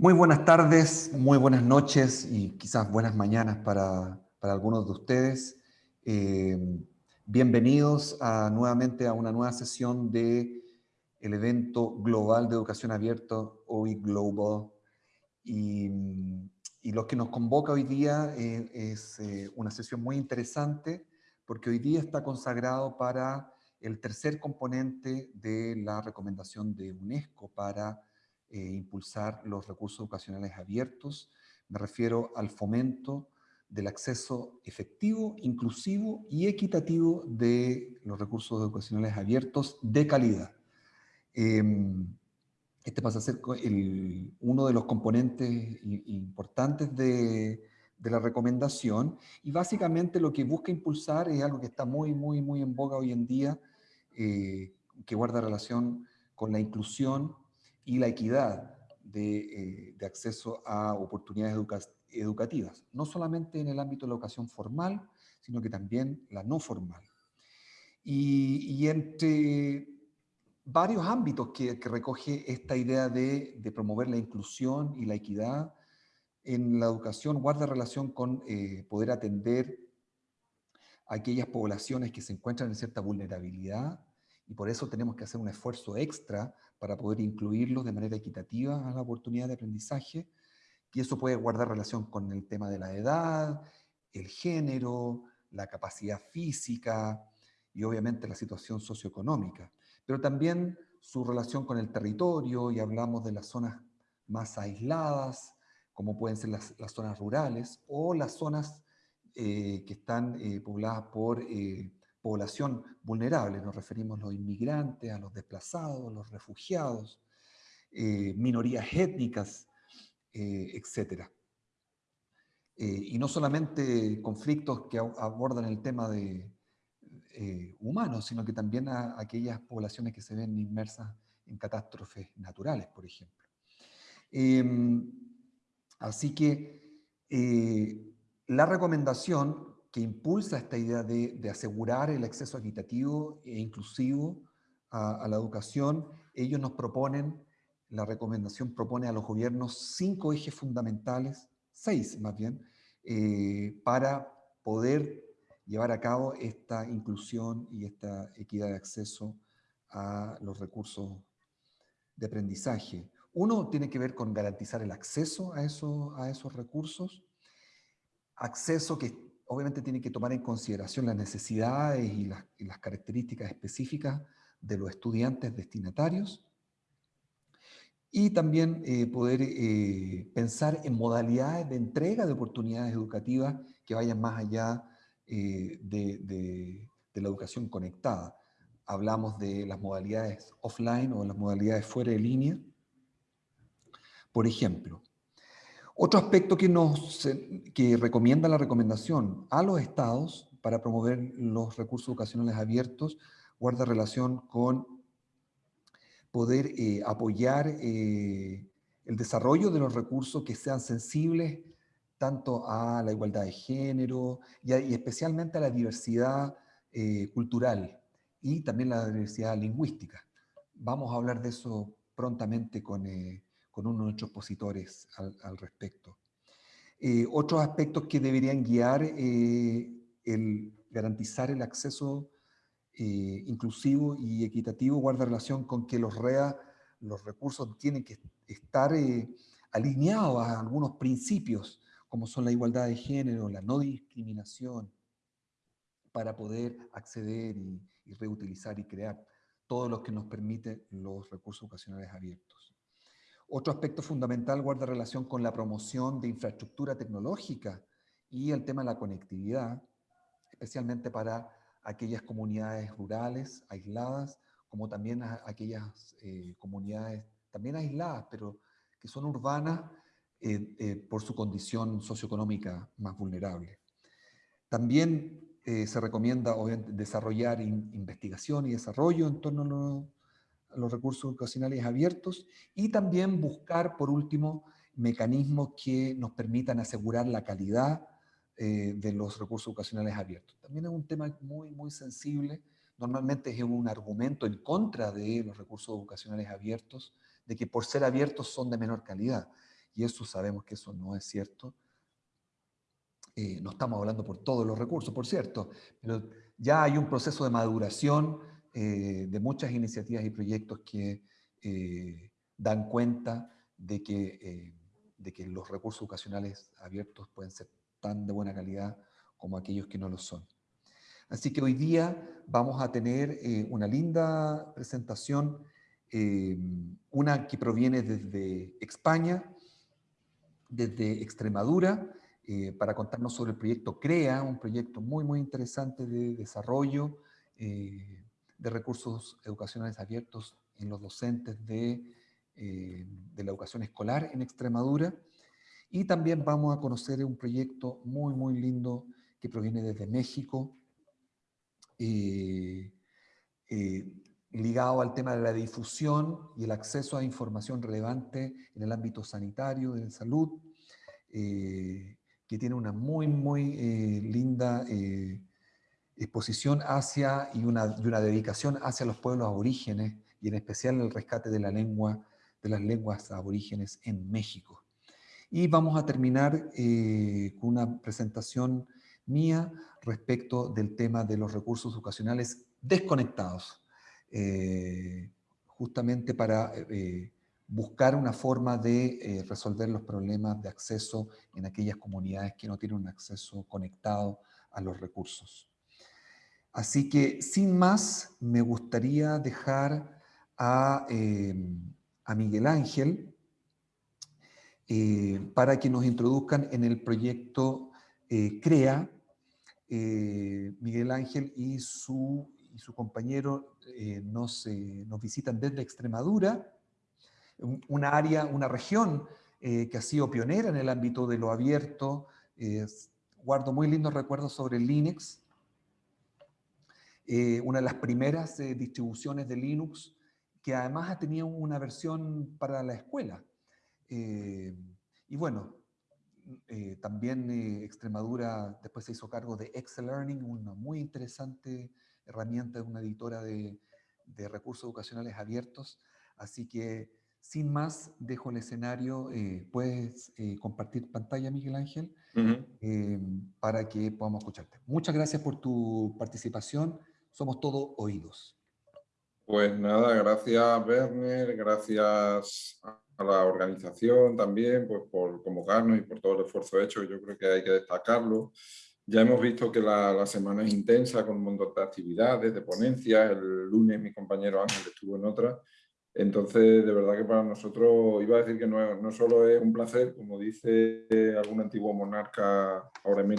Muy buenas tardes, muy buenas noches y quizás buenas mañanas para, algunos de ustedes. Eh, bienvenidos a, nuevamente a una nueva sesión de el evento global de educación abierta, OI Global. Y, y lo que nos convoca hoy día eh, es eh, una sesión muy interesante porque hoy día está consagrado para el tercer componente de la recomendación de UNESCO para eh, impulsar los recursos educacionales abiertos. Me refiero al fomento del acceso efectivo, inclusivo y equitativo de los recursos educacionales abiertos de calidad. Em, este pasa a ser uno de los componentes importantes de, la recomendación y básicamente lo que busca impulsar es algo que está muy, muy, muy en boga hoy en día, eh, que guarda relación con la inclusión y la equidad de, eh, acceso a oportunidades educativas, no solamente en el ámbito de la educación formal, sino que también la no formal. Y, entre varios ámbitos que, recoge esta idea de, promover la inclusión y la equidad en la educación guarda relación con eh, poder atender a aquellas poblaciones que se encuentran en cierta vulnerabilidad y por eso tenemos que hacer un esfuerzo extra para poder incluirlos de manera equitativa a la oportunidad de aprendizaje, y eso puede guardar relación con el tema de la edad, el género, la capacidad física y obviamente la situación socioeconómica, pero también su relación con el territorio, y hablamos de las zonas más aisladas, como pueden ser las, zonas rurales, o las zonas eh, que están eh, pobladas por eh, población vulnerable, nos referimos a los inmigrantes, a los desplazados, los refugiados, eh, minorías étnicas, eh, etc. Eh, y no solamente conflictos que abordan el tema de humanos, sino que también a, aquellas poblaciones que se ven inmersas en catástrofes naturales, por ejemplo. Em, así que la recomendación que impulsa esta idea de, asegurar el acceso equitativo e inclusivo a, la educación, ellos nos proponen, la recomendación propone a los gobiernos cinco ejes fundamentales, seis más bien, eh, para poder llevar a cabo esta inclusión y esta equidad de acceso a los recursos de aprendizaje. Uno tiene que ver con garantizar el acceso a esos, a esos recursos, acceso que obviamente tiene que tomar en consideración las necesidades y las, características específicas de los estudiantes destinatarios y también eh, poder eh, pensar en modalidades de entrega de oportunidades educativas que vayan más allá eh, de, de, la educación conectada. Hablamos de las modalidades offline o las modalidades fuera de línea. Por ejemplo, otro aspecto que, nos, que recomienda la recomendación a los estados para promover los recursos educacionales abiertos guarda relación con poder eh, apoyar eh, el desarrollo de los recursos que sean sensibles tanto a la igualdad de género y, especialmente a la diversidad eh, cultural y también la diversidad lingüística. Vamos a hablar de eso prontamente con, con uno de nuestros expositores al, respecto. Eh, otros aspectos que deberían guiar eh, el garantizar el acceso eh, inclusivo y equitativo guarda relación con que los REA, los recursos tienen que estar alineados a algunos principios, como son la igualdad de género, la no discriminación, para poder acceder y, y reutilizar y crear todo lo que nos permite los recursos ocasionales abiertos. Otro aspecto fundamental guarda relación con la promoción de infraestructura tecnológica y el tema de la conectividad, especialmente para aquellas comunidades rurales aisladas, como también aquellas eh, comunidades también aisladas, pero que son urbanas eh, eh, por su condición socioeconómica más vulnerable. También se recomienda desarrollar investigación y desarrollo en torno a los recursos educacionales abiertos y también buscar, por último, mecanismos que nos permitan asegurar la calidad eh, de los recursos educacionales abiertos. También es un tema muy, muy sensible. Normalmente es un argumento en contra de los recursos educacionales abiertos, de que por ser abiertos son de menor calidad. y eso sabemos que eso no es cierto. Eh, no estamos hablando por todos los recursos, por cierto, pero ya hay un proceso de maduración eh, de muchas iniciativas y proyectos que eh, dan cuenta de que, de que los recursos educacionales abiertos pueden ser tan de buena calidad como aquellos que no lo son. Así que hoy día vamos a tener una linda presentación, una que proviene desde España, desde Extremadura, eh, para contarnos sobre el proyecto CREA, un proyecto muy, muy interesante de desarrollo eh, de recursos educacionales abiertos en los docentes de, eh, de, la educación escolar en Extremadura. Y también vamos a conocer un proyecto muy, muy lindo que proviene desde México, ligado al tema de la difusión y el acceso a información relevante en el ámbito sanitario, de salud, eh, que tiene una muy, muy eh, linda eh, exposición hacia y una, dedicación hacia los pueblos aborígenes y en especial el rescate de la lengua, de las lenguas aborígenes en México. Y vamos a terminar con una presentación mía respecto del tema de los recursos educacionales desconectados. Eh, justamente para eh, buscar una forma de eh, resolver los problemas de acceso en aquellas comunidades que no tienen un acceso conectado a los recursos. Así que, sin más, me gustaría dejar a, a Miguel Ángel para que nos introduzcan en el proyecto CREA, Miguel Ángel y su compañero eh, nos, visitan desde Extremadura, una área, una región eh, que ha sido pionera en el ámbito de lo abierto. guardo muy lindos recuerdos sobre Linux, eh, una de las primeras distribuciones de Linux que además ha tenido una versión para la escuela. y bueno, también Extremadura después se hizo cargo de Excel Learning, una muy interesante herramienta de una editora de, recursos educacionales abiertos. Así que, sin más, dejo el escenario. Eh, puedes eh, compartir pantalla, Miguel Ángel, eh, para que podamos escucharte. Muchas gracias por tu participación. Somos todos oídos. Pues nada, gracias Werner, gracias a la organización también pues, por convocarnos y por todo el esfuerzo hecho, yo creo que hay que destacarlo. Ya hemos visto que la, semana es intensa con un montón de actividades, de ponencias. El lunes mi compañero Ángel estuvo en otra. Entonces, de verdad que para nosotros, iba a decir que no, no solo es un placer, como dice algún antiguo monarca ahora en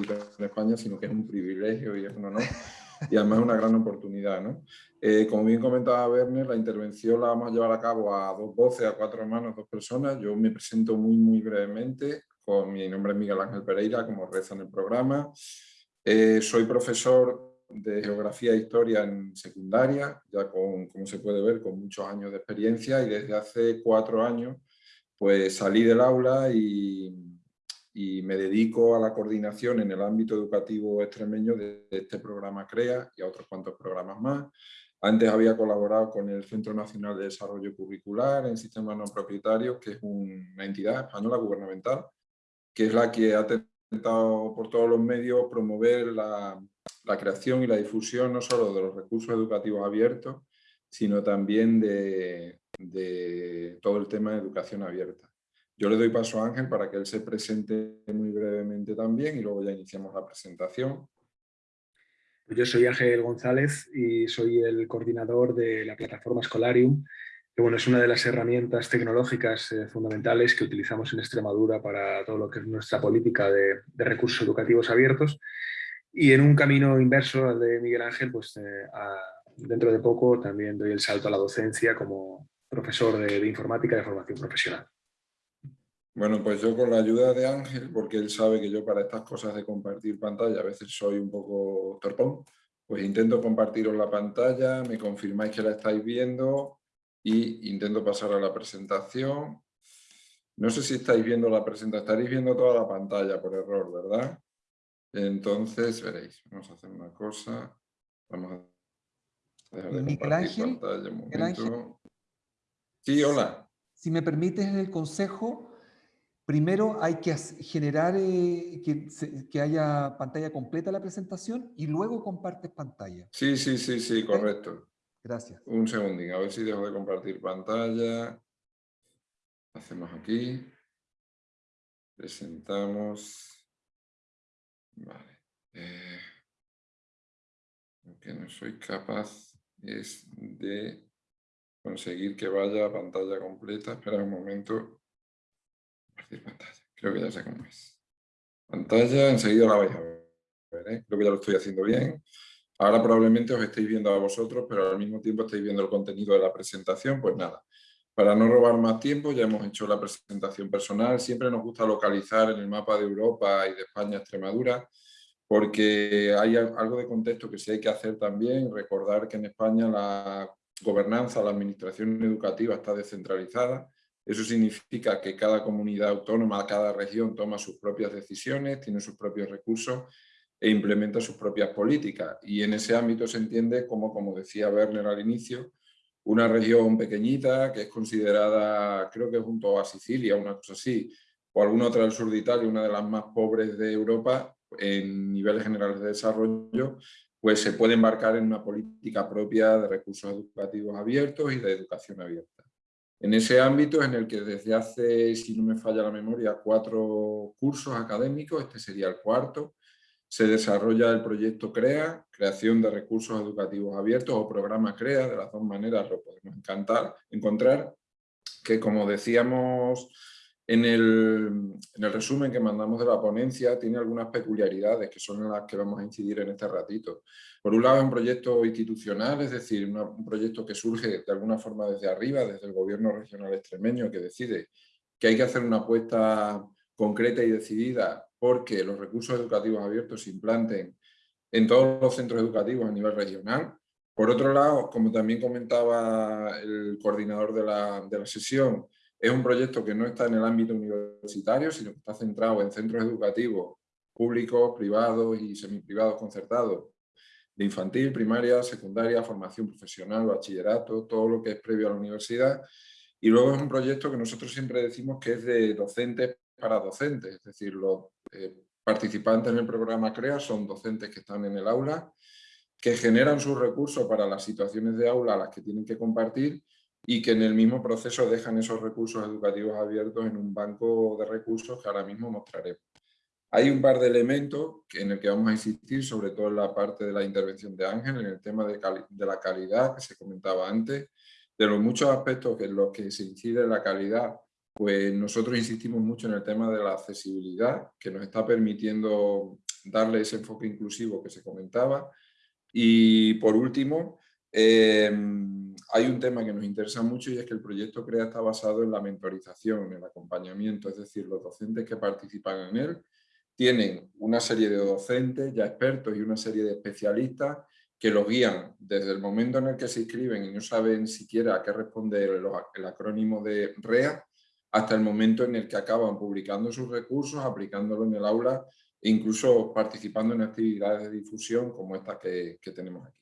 España, sino que es un privilegio y es un honor. Y además una gran oportunidad. ¿no? Eh, como bien comentaba Werner, la intervención la vamos a llevar a cabo a dos voces, a cuatro manos, dos personas. Yo me presento muy, muy brevemente mi nombre es Miguel Ángel Pereira, como reza en el programa. Eh, soy profesor de Geografía e Historia en secundaria, ya con, como se puede ver, con muchos años de experiencia y desde hace cuatro años pues salí del aula y, y me dedico a la coordinación en el ámbito educativo extremeño de este programa CREA y a otros cuantos programas más. Antes había colaborado con el Centro Nacional de Desarrollo Curricular en Sistemas No Propietarios, que es una entidad española gubernamental que es la que ha intentado por todos los medios promover la, creación y la difusión no solo de los recursos educativos abiertos, sino también de, todo el tema de educación abierta. Yo le doy paso a Ángel para que él se presente muy brevemente también y luego ya iniciamos la presentación. Yo soy Ángel González y soy el coordinador de la plataforma Scholarium, bueno, es una de las herramientas tecnológicas eh, fundamentales que utilizamos en Extremadura para todo lo que es nuestra política de, recursos educativos abiertos. Y en un camino inverso al de Miguel Ángel, pues eh, dentro de poco también doy el salto a la docencia como profesor de, de informática de formación profesional. Bueno, pues yo con la ayuda de Ángel, porque él sabe que yo para estas cosas de compartir pantalla a veces soy un poco torpón, pues intento compartiros la pantalla, me confirmáis que la estáis viendo y intento pasar a la presentación. No sé si estáis viendo la presentación, estaréis viendo toda la pantalla por error, ¿verdad? Entonces, veréis, vamos a hacer una cosa. Vamos a dejar de Miguel Ángel, Sí, hola. Si me permites el consejo, primero hay que generar eh, que, haya pantalla completa la presentación y luego compartes pantalla. Sí, sí, sí, sí, correcto. Gracias. Un segundín, a ver si dejo de compartir pantalla. Hacemos aquí. Presentamos. Vale. Eh, que no soy capaz es de conseguir que vaya a pantalla completa. Espera un momento. Pantalla. Creo que ya sé cómo es. Pantalla, enseguida la vais a ver. ¿eh? Creo que ya lo estoy haciendo bien. Ahora probablemente os estéis viendo a vosotros, pero al mismo tiempo estáis viendo el contenido de la presentación. Pues nada, para no robar más tiempo, ya hemos hecho la presentación personal. Siempre nos gusta localizar en el mapa de Europa y de España Extremadura, porque hay algo de contexto que sí hay que hacer también. Recordar que en España la gobernanza, la administración educativa está descentralizada. Eso significa que cada comunidad autónoma, cada región toma sus propias decisiones, tiene sus propios recursos e implementa sus propias políticas. Y en ese ámbito se entiende como, como decía Werner al inicio, una región pequeñita que es considerada, creo que junto a Sicilia, una cosa así, o alguna otra del sur de Italia, una de las más pobres de Europa, en niveles generales de desarrollo, pues se puede embarcar en una política propia de recursos educativos abiertos y de educación abierta. En ese ámbito en el que desde hace, si no me falla la memoria, cuatro cursos académicos, este sería el cuarto, se desarrolla el proyecto CREA, Creación de Recursos Educativos Abiertos o programa CREA, de las dos maneras lo podemos encantar, encontrar, que como decíamos en el, en el, resumen que mandamos de la ponencia, tiene algunas peculiaridades que son las que vamos a incidir en este ratito. Por un lado es un proyecto institucional, es decir, un proyecto que surge de alguna forma desde arriba, desde el gobierno regional extremeño que decide que hay que hacer una apuesta concreta y decidida porque los recursos educativos abiertos se implanten en todos los centros educativos a nivel regional. Por otro lado, como también comentaba el coordinador de la sesión, es un proyecto que no está en el ámbito universitario, sino que está centrado en centros educativos públicos, privados y semiprivados concertados, de infantil, primaria, secundaria, formación profesional, bachillerato, todo lo que es previo a la universidad. Y luego es un proyecto que nosotros siempre decimos que es de docentes para docentes, es decir, los eh, participantes en el programa CREA son docentes que están en el aula, que generan sus recursos para las situaciones de aula a las que tienen que compartir y que en el mismo proceso dejan esos recursos educativos abiertos en un banco de recursos que ahora mismo mostraremos. Hay un par de elementos en el que vamos a insistir, sobre todo en la parte de la intervención de Ángel, en el tema de, de la calidad que se comentaba antes, de los muchos aspectos en los que se incide la calidad pues nosotros insistimos mucho en el tema de la accesibilidad, que nos está permitiendo darle ese enfoque inclusivo que se comentaba. Y por último, em, hay un tema que nos interesa mucho y es que el proyecto CREA está basado en la mentorización, en el acompañamiento, es decir, los docentes que participan en él tienen una serie de docentes ya expertos y una serie de especialistas que los guían desde el momento en el que se inscriben y no saben siquiera a qué responde el acrónimo de REA, hasta el momento en el que acaban publicando sus recursos, aplicándolo en el aula e incluso participando en actividades de difusión como estas que, tenemos aquí.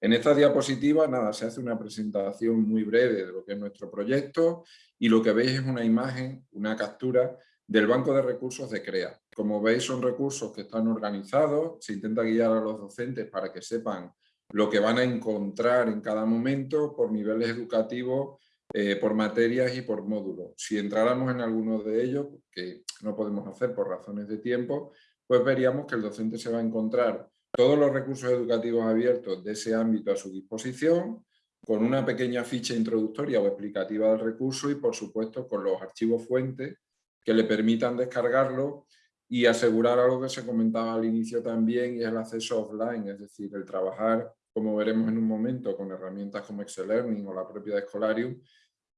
En esta diapositiva, nada, se hace una presentación muy breve de lo que es nuestro proyecto y lo que veis es una imagen, una captura del banco de recursos de CREA. Como veis son recursos que están organizados, se intenta guiar a los docentes para que sepan lo que van a encontrar en cada momento por niveles educativos eh, por materias y por módulos. Si entráramos en alguno de ellos, que no podemos hacer por razones de tiempo, pues veríamos que el docente se va a encontrar todos los recursos educativos abiertos de ese ámbito a su disposición, con una pequeña ficha introductoria o explicativa del recurso y por supuesto con los archivos fuentes que le permitan descargarlo y asegurar algo que se comentaba al inicio también y es el acceso offline, es decir, el trabajar, como veremos en un momento, con herramientas como Excel Learning o la propia Escolarium,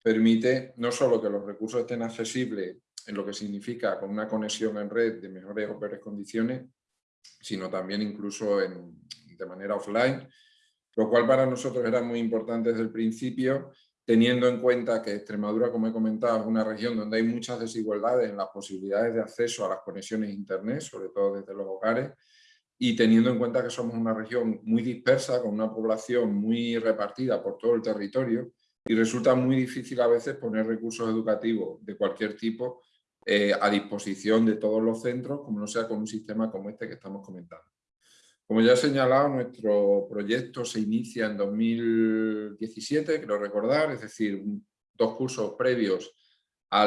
permite no solo que los recursos estén accesibles en lo que significa con una conexión en red de mejores o peores condiciones, sino también incluso en, de manera offline, lo cual para nosotros era muy importante desde el principio, teniendo en cuenta que Extremadura, como he comentado, es una región donde hay muchas desigualdades en las posibilidades de acceso a las conexiones internet, sobre todo desde los hogares, y teniendo en cuenta que somos una región muy dispersa, con una población muy repartida por todo el territorio, y resulta muy difícil a veces poner recursos educativos de cualquier tipo eh, a disposición de todos los centros, como no sea con un sistema como este que estamos comentando. Como ya he señalado, nuestro proyecto se inicia en 2017, quiero recordar, es decir, dos cursos previos a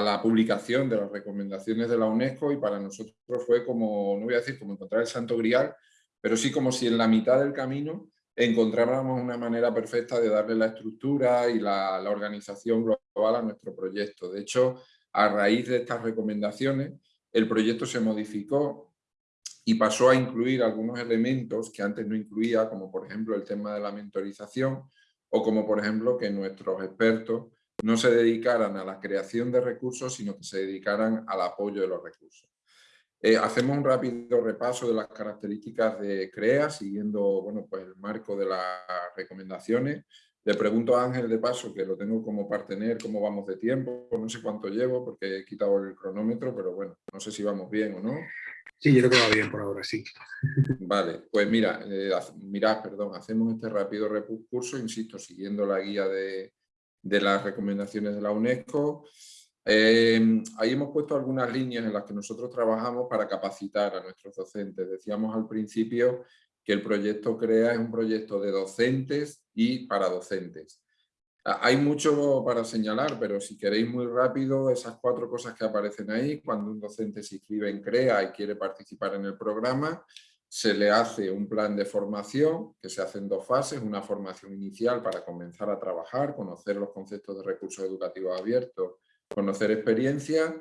la publicación de las recomendaciones de la UNESCO y para nosotros fue como, no voy a decir como encontrar el santo grial, pero sí como si en la mitad del camino encontráramos una manera perfecta de darle la estructura y la, la organización global a nuestro proyecto. De hecho, a raíz de estas recomendaciones, el proyecto se modificó y pasó a incluir algunos elementos que antes no incluía, como por ejemplo el tema de la mentorización o como por ejemplo que nuestros expertos no se dedicaran a la creación de recursos, sino que se dedicaran al apoyo de los recursos. Eh, hacemos un rápido repaso de las características de CREA, siguiendo bueno, pues el marco de las recomendaciones. Le pregunto a Ángel de paso, que lo tengo como partener, cómo vamos de tiempo, no sé cuánto llevo porque he quitado el cronómetro, pero bueno, no sé si vamos bien o no. Sí, yo creo que va bien por ahora, sí. Vale, pues mira, eh, mirad, perdón, hacemos este rápido recurso, insisto, siguiendo la guía de, de las recomendaciones de la UNESCO. Eh, ahí hemos puesto algunas líneas en las que nosotros trabajamos para capacitar a nuestros docentes. Decíamos al principio que el proyecto CREA es un proyecto de docentes y para docentes. Hay mucho para señalar, pero si queréis muy rápido, esas cuatro cosas que aparecen ahí, cuando un docente se inscribe en CREA y quiere participar en el programa, se le hace un plan de formación que se hace en dos fases, una formación inicial para comenzar a trabajar, conocer los conceptos de recursos educativos abiertos, conocer experiencias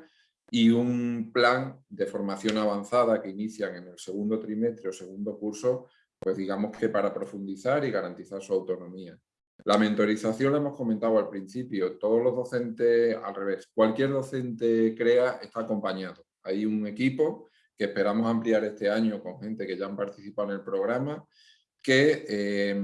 y un plan de formación avanzada que inician en el segundo trimestre o segundo curso, pues digamos que para profundizar y garantizar su autonomía. La mentorización la hemos comentado al principio, todos los docentes, al revés, cualquier docente crea está acompañado. Hay un equipo que esperamos ampliar este año con gente que ya han participado en el programa, que eh,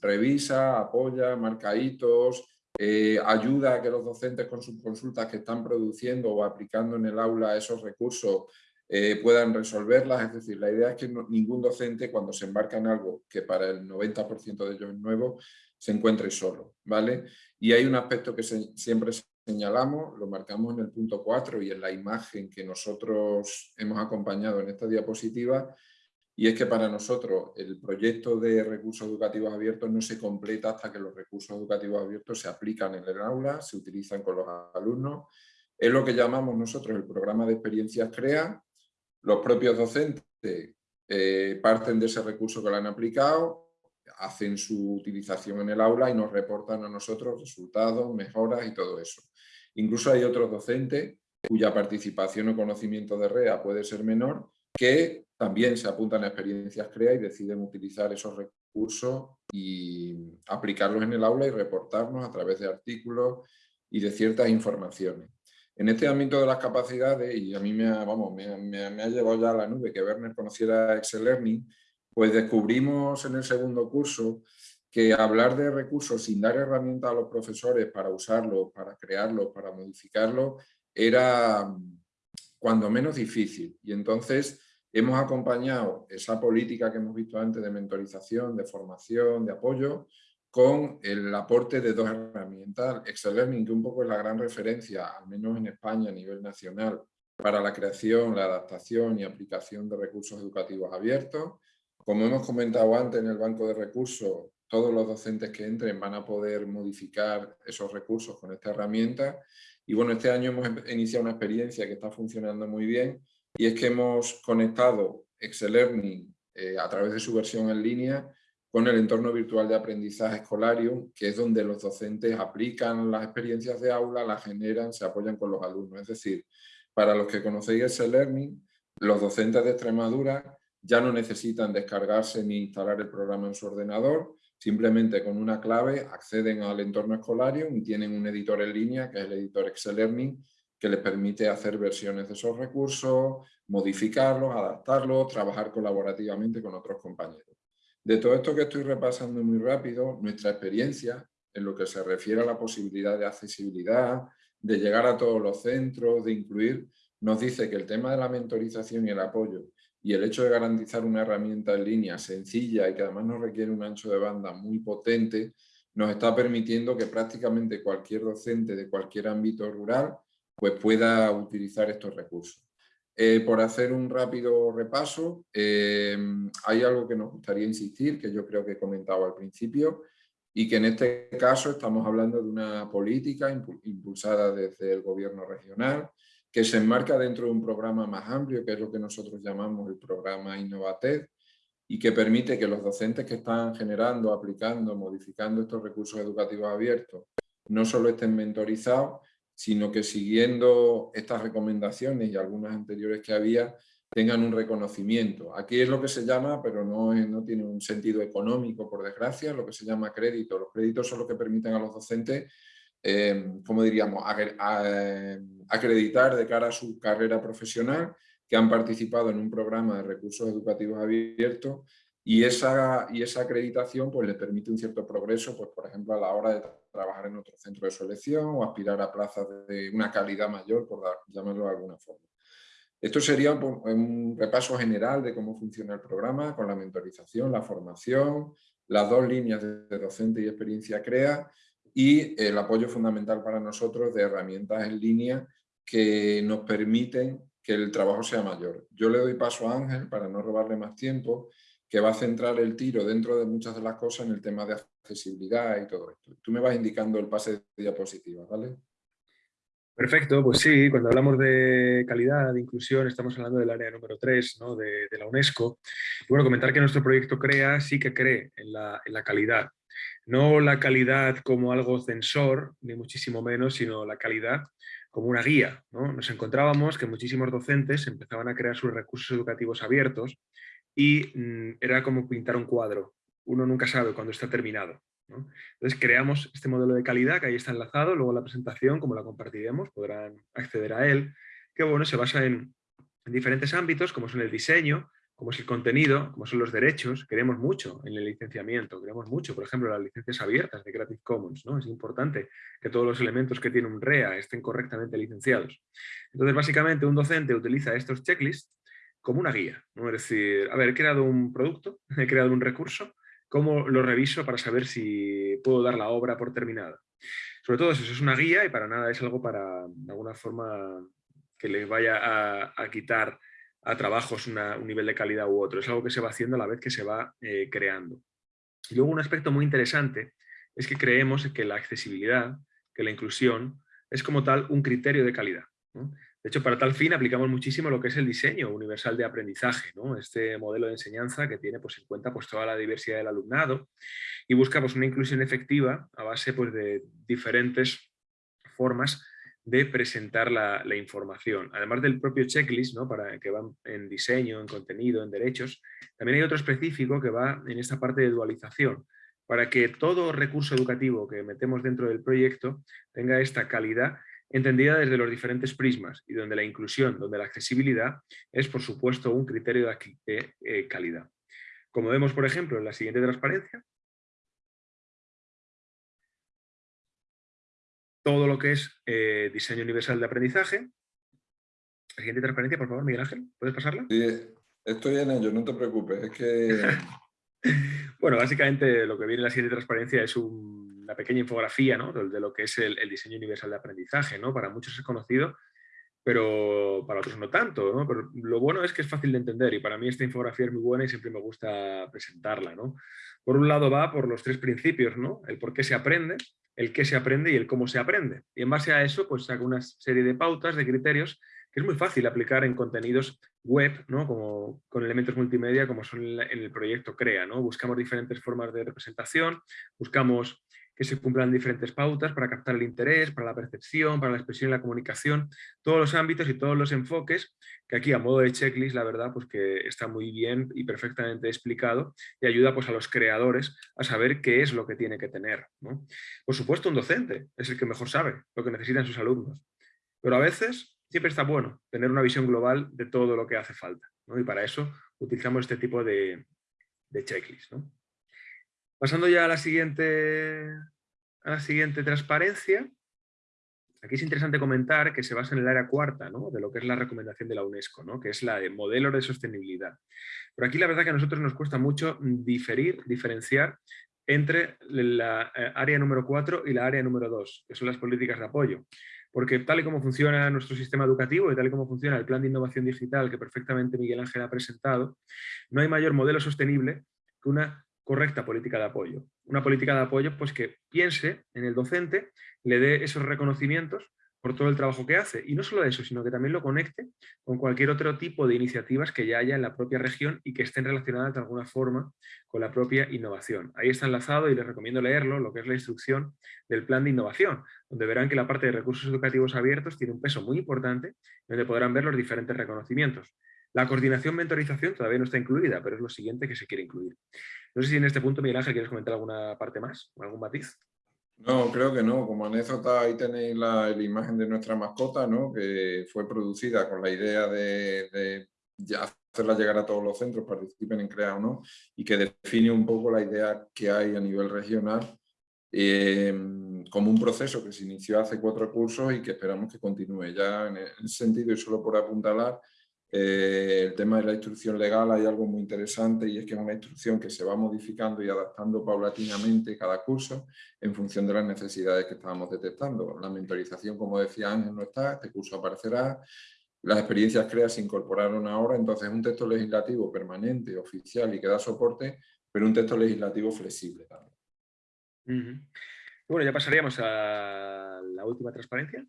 revisa, apoya, marca hitos, eh, ayuda a que los docentes con sus consultas que están produciendo o aplicando en el aula esos recursos eh, puedan resolverlas. Es decir, la idea es que ningún docente cuando se embarca en algo que para el 90% de ellos es nuevo, se encuentre solo, ¿vale? Y hay un aspecto que siempre señalamos, lo marcamos en el punto 4 y en la imagen que nosotros hemos acompañado en esta diapositiva, y es que para nosotros el proyecto de recursos educativos abiertos no se completa hasta que los recursos educativos abiertos se aplican en el aula, se utilizan con los alumnos. Es lo que llamamos nosotros el programa de experiencias CREA. Los propios docentes eh, parten de ese recurso que lo han aplicado, hacen su utilización en el aula y nos reportan a nosotros resultados, mejoras y todo eso. Incluso hay otros docentes cuya participación o conocimiento de REA puede ser menor, que también se apuntan a experiencias CREA y deciden utilizar esos recursos y aplicarlos en el aula y reportarnos a través de artículos y de ciertas informaciones. En este ámbito de las capacidades, y a mí me ha, vamos, me, me ha llevado ya a la nube que Werner conociera Excel Learning, pues descubrimos en el segundo curso que hablar de recursos sin dar herramientas a los profesores para usarlos, para crearlos, para modificarlos, era cuando menos difícil. Y entonces hemos acompañado esa política que hemos visto antes de mentorización, de formación, de apoyo, con el aporte de dos herramientas. Excel Learning, que un poco es la gran referencia, al menos en España a nivel nacional, para la creación, la adaptación y aplicación de recursos educativos abiertos, como hemos comentado antes en el banco de recursos, todos los docentes que entren van a poder modificar esos recursos con esta herramienta. Y bueno, este año hemos em-, iniciado una experiencia que está funcionando muy bien y es que hemos conectado Excel Learning eh, a través de su versión en línea con el entorno virtual de aprendizaje Escolarium, que es donde los docentes aplican las experiencias de aula, las generan, se apoyan con los alumnos. Es decir, para los que conocéis Excel Learning, los docentes de Extremadura ya no necesitan descargarse ni instalar el programa en su ordenador, simplemente con una clave acceden al entorno escolario y tienen un editor en línea, que es el editor Excel Learning, que les permite hacer versiones de esos recursos, modificarlos, adaptarlos, trabajar colaborativamente con otros compañeros. De todo esto que estoy repasando muy rápido, nuestra experiencia en lo que se refiere a la posibilidad de accesibilidad, de llegar a todos los centros, de incluir, nos dice que el tema de la mentorización y el apoyo y el hecho de garantizar una herramienta en línea sencilla y que además no requiere un ancho de banda muy potente, nos está permitiendo que prácticamente cualquier docente de cualquier ámbito rural pues pueda utilizar estos recursos. Eh, por hacer un rápido repaso, eh, hay algo que nos gustaría insistir, que yo creo que he comentado al principio, y que en este caso estamos hablando de una política impulsada desde el gobierno regional, que se enmarca dentro de un programa más amplio, que es lo que nosotros llamamos el programa Innovated, y que permite que los docentes que están generando, aplicando, modificando estos recursos educativos abiertos, no solo estén mentorizados, sino que siguiendo estas recomendaciones y algunas anteriores que había, tengan un reconocimiento. Aquí es lo que se llama, pero no, no tiene un sentido económico, por desgracia, lo que se llama crédito. Los créditos son los que permiten a los docentes, eh, como diríamos, acreditar de cara a su carrera profesional que han participado en un programa de recursos educativos abiertos y esa, y esa acreditación pues, les permite un cierto progreso, pues, por ejemplo, a la hora de trabajar en otro centro de selección o aspirar a plazas de una calidad mayor, por llamarlo de alguna forma. Esto sería un, repaso general de cómo funciona el programa con la mentorización, la formación, las dos líneas de docente y experiencia CREA y el apoyo fundamental para nosotros de herramientas en línea que nos permiten que el trabajo sea mayor. Yo le doy paso a Ángel para no robarle más tiempo, que va a centrar el tiro dentro de muchas de las cosas en el tema de accesibilidad y todo esto. Tú me vas indicando el pase de diapositivas, ¿vale? Perfecto, pues sí, cuando hablamos de calidad, de inclusión, estamos hablando del área número 3 ¿no? de, la UNESCO. Bueno, comentar que nuestro proyecto CREA sí que cree en la, en la calidad. No la calidad como algo censor, ni muchísimo menos, sino la calidad como una guía. ¿no? Nos encontrábamos que muchísimos docentes empezaban a crear sus recursos educativos abiertos y mm, era como pintar un cuadro. Uno nunca sabe cuándo está terminado. Entonces creamos este modelo de calidad que ahí está enlazado, luego la presentación, como la compartiremos, podrán acceder a él, que bueno, se basa en, diferentes ámbitos, como son el diseño, como es el contenido, como son los derechos, queremos mucho en el licenciamiento, queremos mucho, por ejemplo, las licencias abiertas de Creative Commons, ¿no? Es importante que todos los elementos que tiene un REA estén correctamente licenciados. Entonces, básicamente, un docente utiliza estos checklists como una guía. Es decir, a ver, he creado un producto, he creado un recurso, ¿Cómo lo reviso para saber si puedo dar la obra por terminada? Sobre todo eso, es una guía y para nada es algo para, de alguna forma, que le vaya a, quitar a trabajos un nivel de calidad u otro. Es algo que se va haciendo a la vez que se va eh, creando. Y luego un aspecto muy interesante es que creemos que la accesibilidad, que la inclusión, es como tal un criterio de calidad. De hecho, para tal fin aplicamos muchísimo lo que es el diseño universal de aprendizaje, este modelo de enseñanza que tiene pues, en cuenta pues, toda la diversidad del alumnado y busca pues, una inclusión efectiva a base pues, de diferentes formas de presentar la, información. Además del propio checklist, ¿no? para que va en diseño, en contenido, en derechos, también hay otro específico que va en esta parte de dualización, para que todo recurso educativo que metemos dentro del proyecto tenga esta calidad entendida desde los diferentes prismas y donde la inclusión, donde la accesibilidad es, por supuesto, un criterio de eh, calidad. Como vemos, por ejemplo, en la siguiente transparencia, todo lo que es eh, diseño universal de aprendizaje. La siguiente transparencia, por favor, Miguel Ángel, ¿puedes pasarla? Sí, estoy en ello, no te preocupes, es que... bueno, básicamente lo que viene en la siguiente transparencia es un la pequeña infografía de, lo que es el, diseño universal de aprendizaje. ¿no? Para muchos es conocido, pero para otros no tanto. ¿no? Pero lo bueno es que es fácil de entender y para mí esta infografía es muy buena y siempre me gusta presentarla. ¿no? Por un lado va por los tres principios, ¿no? el por qué se aprende, el qué se aprende y el cómo se aprende. Y en base a eso, pues saco una serie de pautas, de criterios, que es muy fácil aplicar en contenidos web, ¿no? como, con elementos multimedia, como son en el proyecto CREA. ¿no? Buscamos diferentes formas de representación, buscamos que se cumplan diferentes pautas para captar el interés, para la percepción, para la expresión y la comunicación, todos los ámbitos y todos los enfoques, que aquí a modo de checklist, la verdad, pues que está muy bien y perfectamente explicado y ayuda pues, a los creadores a saber qué es lo que tiene que tener. Por supuesto, un docente es el que mejor sabe lo que necesitan sus alumnos, pero a veces siempre está bueno tener una visión global de todo lo que hace falta, y para eso utilizamos este tipo de, de checklist. Pasando ya a la siguiente, a la siguiente transparencia, aquí es interesante comentar que se basa en el área cuarta de lo que es la recomendación de la UNESCO, ¿no? que es la de modelos de sostenibilidad. Pero aquí la verdad que a nosotros nos cuesta mucho diferir, diferenciar entre la eh, área número 4 y la área número 2, que son las políticas de apoyo. porque tal y como funciona nuestro sistema educativo y tal y como funciona el plan de innovación digital que perfectamente Miguel Ángel ha presentado, no hay mayor modelo sostenible que una correcta política de apoyo. Una política de apoyo pues, que piense en el docente, le dé esos reconocimientos por todo el trabajo que hace. Y no solo eso, sino que también lo conecte con cualquier otro tipo de iniciativas que ya haya en la propia región y que estén relacionadas de alguna forma con la propia innovación. Ahí está enlazado y les recomiendo leerlo, lo que es la instrucción del plan de innovación, donde verán que la parte de recursos educativos abiertos tiene un peso muy importante, donde podrán ver los diferentes reconocimientos. La coordinación mentorización todavía no está incluida, pero es lo siguiente que se quiere incluir. No sé si en este punto, Miguel Ángel, quieres comentar alguna parte más, algún matiz. No, creo que no. Como anécdota ahí tenéis la, imagen de nuestra mascota, ¿no? que fue producida con la idea de, hacerla llegar a todos los centros, participen en CREA o no, y que define un poco la idea que hay a nivel regional em, como un proceso que se inició hace cuatro cursos y que esperamos que continúe. Ya en ese sentido, y solo por apuntalar, eh, el tema de la instrucción legal hay algo muy interesante y es que es una instrucción que se va modificando y adaptando paulatinamente cada curso en función de las necesidades que estábamos detectando. La mentorización, como decía Ángel, no está, este curso aparecerá, las experiencias CREA se incorporaron ahora, entonces un texto legislativo permanente, oficial y que da soporte, pero un texto legislativo flexible también. Bueno, ya pasaríamos a la última transparencia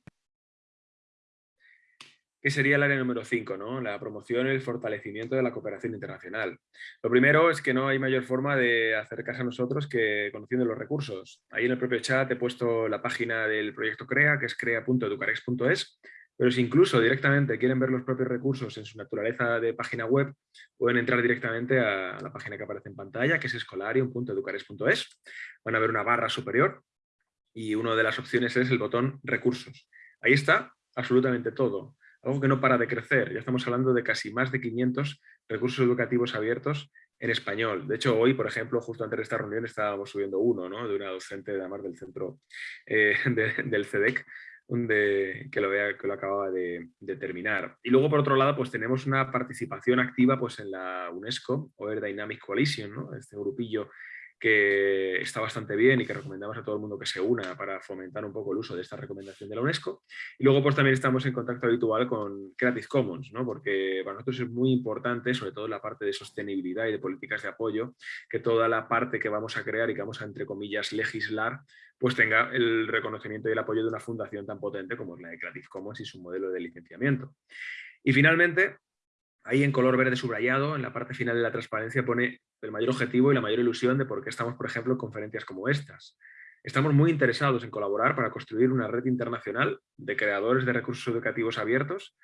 sería el área número 5, ¿no? la promoción y el fortalecimiento de la cooperación internacional. Lo primero es que no hay mayor forma de acercarse a nosotros que conociendo los recursos. Ahí en el propio chat he puesto la página del proyecto CREA, que es crea.educarex.es, pero si incluso directamente quieren ver los propios recursos en su naturaleza de página web, pueden entrar directamente a la página que aparece en pantalla, que es escolarium.educarex.es. Van a ver una barra superior y una de las opciones es el botón recursos. Ahí está absolutamente todo algo que no para de crecer. Ya estamos hablando de casi más de 500 recursos educativos abiertos en español. De hecho, hoy, por ejemplo, justo antes de esta reunión estábamos subiendo uno, ¿no? de una docente de además del centro eh, del CEDEC, que, lo, vea, que lo acababa de, terminar. Y luego, por otro lado, pues tenemos una participación activa pues, en la UNESCO, o Air Dynamic Coalition, este grupillo que está bastante bien y que recomendamos a todo el mundo que se una para fomentar un poco el uso de esta recomendación de la UNESCO. Y luego pues también estamos en contacto habitual con Creative Commons, ¿no? porque para nosotros es muy importante, sobre todo la parte de sostenibilidad y de políticas de apoyo, que toda la parte que vamos a crear y que vamos a, entre comillas, legislar, pues tenga el reconocimiento y el apoyo de una fundación tan potente como es la de Creative Commons y su modelo de licenciamiento. Y finalmente, Ahí en color verde subrayado, en la parte final de la transparencia, pone el mayor objetivo y la mayor ilusión de por qué estamos, por ejemplo, en conferencias como estas. Estamos muy interesados en colaborar para construir una red internacional de creadores de recursos educativos abiertos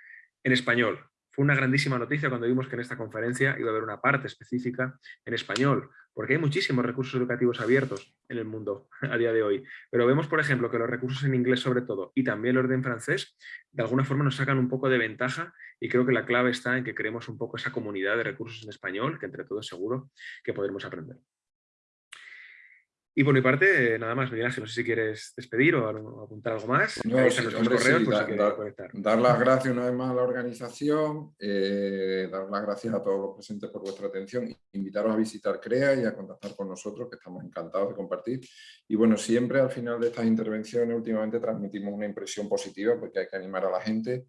en español, fue una grandísima noticia cuando vimos que en esta conferencia iba a haber una parte específica en español, porque hay muchísimos recursos educativos abiertos en el mundo a día de hoy. Pero vemos, por ejemplo, que los recursos en inglés sobre todo y también los de en francés, de alguna forma nos sacan un poco de ventaja y creo que la clave está en que creemos un poco esa comunidad de recursos en español, que entre todos seguro que podremos aprender. Y por mi parte, nada más, Miguel Ángel, no sé si quieres despedir o apuntar algo más. No, dar las gracias una vez más a la organización, eh, dar las gracias a todos los presentes por vuestra atención, invitaros a visitar CREA y a contactar con nosotros, que estamos encantados de compartir. Y bueno, siempre al final de estas intervenciones últimamente transmitimos una impresión positiva porque hay que animar a la gente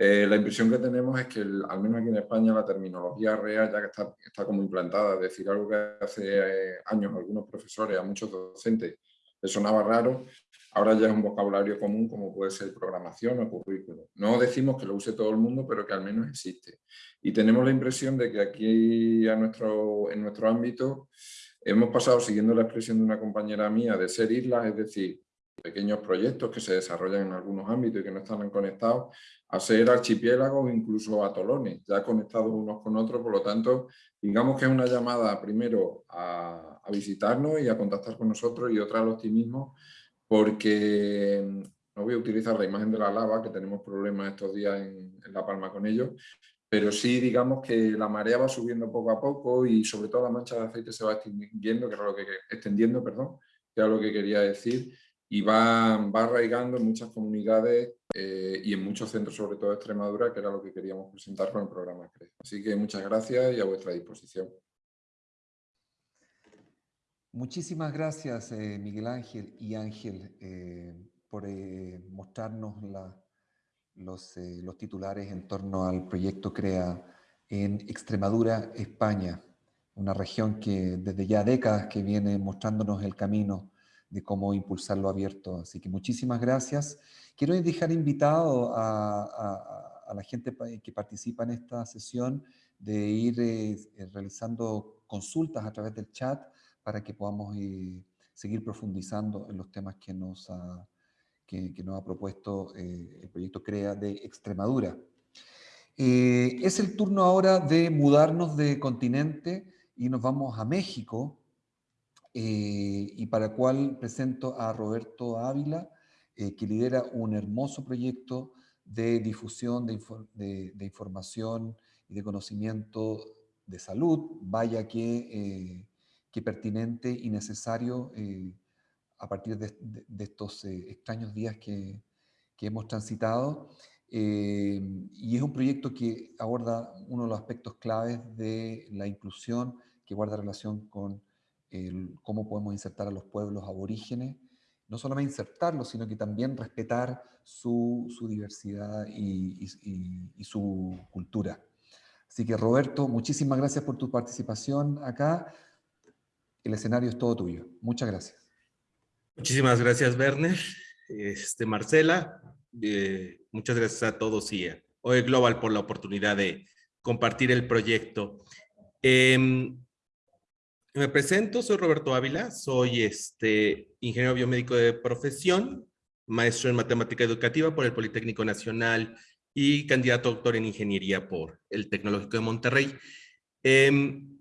eh, la impresión que tenemos es que, al menos aquí en España, la terminología real ya que está, como implantada, es decir, algo que hace eh, años algunos profesores, a muchos docentes, les sonaba raro, ahora ya es un vocabulario común como puede ser programación o currículo. No decimos que lo use todo el mundo, pero que al menos existe. Y tenemos la impresión de que aquí en nuestro ámbito hemos pasado, siguiendo la expresión de una compañera mía, de ser islas, es decir, pequeños proyectos que se desarrollan en algunos ámbitos y que no están conectados, a ser archipiélagos, incluso atolones, ya conectados unos con otros, por lo tanto, digamos que es una llamada primero a, visitarnos y a contactar con nosotros y otra al optimismo, porque no voy a utilizar la imagen de la lava, que tenemos problemas estos días en, La Palma con ellos, pero sí digamos que la marea va subiendo poco a poco y sobre todo la mancha de aceite se va extendiendo, que era lo que, extendiendo, perdón, que era lo que quería decir, y va, va arraigando en muchas comunidades eh, y en muchos centros, sobre todo de Extremadura, que era lo que queríamos presentar con el programa CRE. Así que muchas gracias y a vuestra disposición. Muchísimas gracias, eh, Miguel Ángel y Ángel. Eh, por mostrarnos los, los titulares en torno al proyecto CREA en Extremadura, España, una región que desde ya décadas que viene mostrándonos el camino de cómo impulsarlo abierto. Así que muchísimas gracias. Quiero dejar invitado a, la gente que participa en esta sesión de ir eh, realizando consultas a través del chat para que podamos eh, seguir profundizando en los temas que nos ha, que, nos ha propuesto eh, el proyecto CREA de Extremadura. es el turno ahora de mudarnos de continente y nos vamos a México, eh, y para cual presento a Roberto Ávila, eh, que lidera un hermoso proyecto de difusión de, información y de conocimiento de salud, vaya que, eh, que pertinente y necesario a partir de, estos extraños días que, que hemos transitado. y es un proyecto que aborda uno de los aspectos claves de la inclusión que guarda relación con cómo podemos insertar a los pueblos aborígenes, no solamente insertarlos, sino que también respetar su, su diversidad y, y, su cultura. Así que Roberto, muchísimas gracias por tu participación acá. El escenario es todo tuyo. Muchas gracias. Muchísimas gracias, Werner. Este, Marcela, eh, muchas gracias a todos y a OE Global por la oportunidad de compartir el proyecto. Eh, me presento, soy Roberto Ávila, soy este, ingeniero biomédico de profesión, maestro en matemática educativa por el Politécnico Nacional y candidato a doctor en ingeniería por el Tecnológico de Monterrey. Em,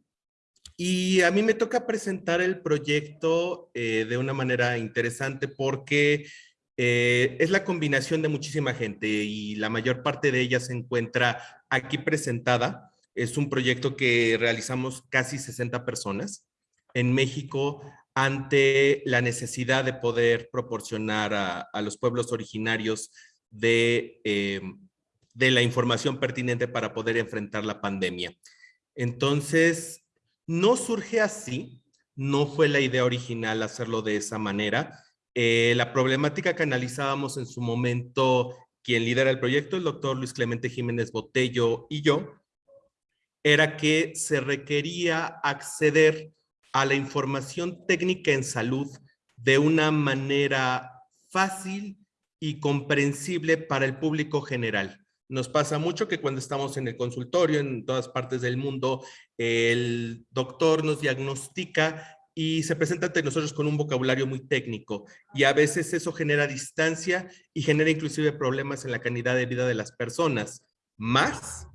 y a mí me toca presentar el proyecto eh, de una manera interesante porque eh, es la combinación de muchísima gente y la mayor parte de ella se encuentra aquí presentada. Es un proyecto que realizamos casi 60 personas en México ante la necesidad de poder proporcionar a, los pueblos originarios de, eh, de la información pertinente para poder enfrentar la pandemia. Entonces, no surge así, no fue la idea original hacerlo de esa manera. Eh, la problemática que analizábamos en su momento, quien lidera el proyecto, el doctor Luis Clemente Jiménez Botello y yo, era que se requería acceder a la información técnica en salud de una manera fácil y comprensible para el público general. Nos pasa mucho que cuando estamos en el consultorio en todas partes del mundo, el doctor nos diagnostica y se presenta ante nosotros con un vocabulario muy técnico y a veces eso genera distancia y genera inclusive problemas en la calidad de vida de las personas. Más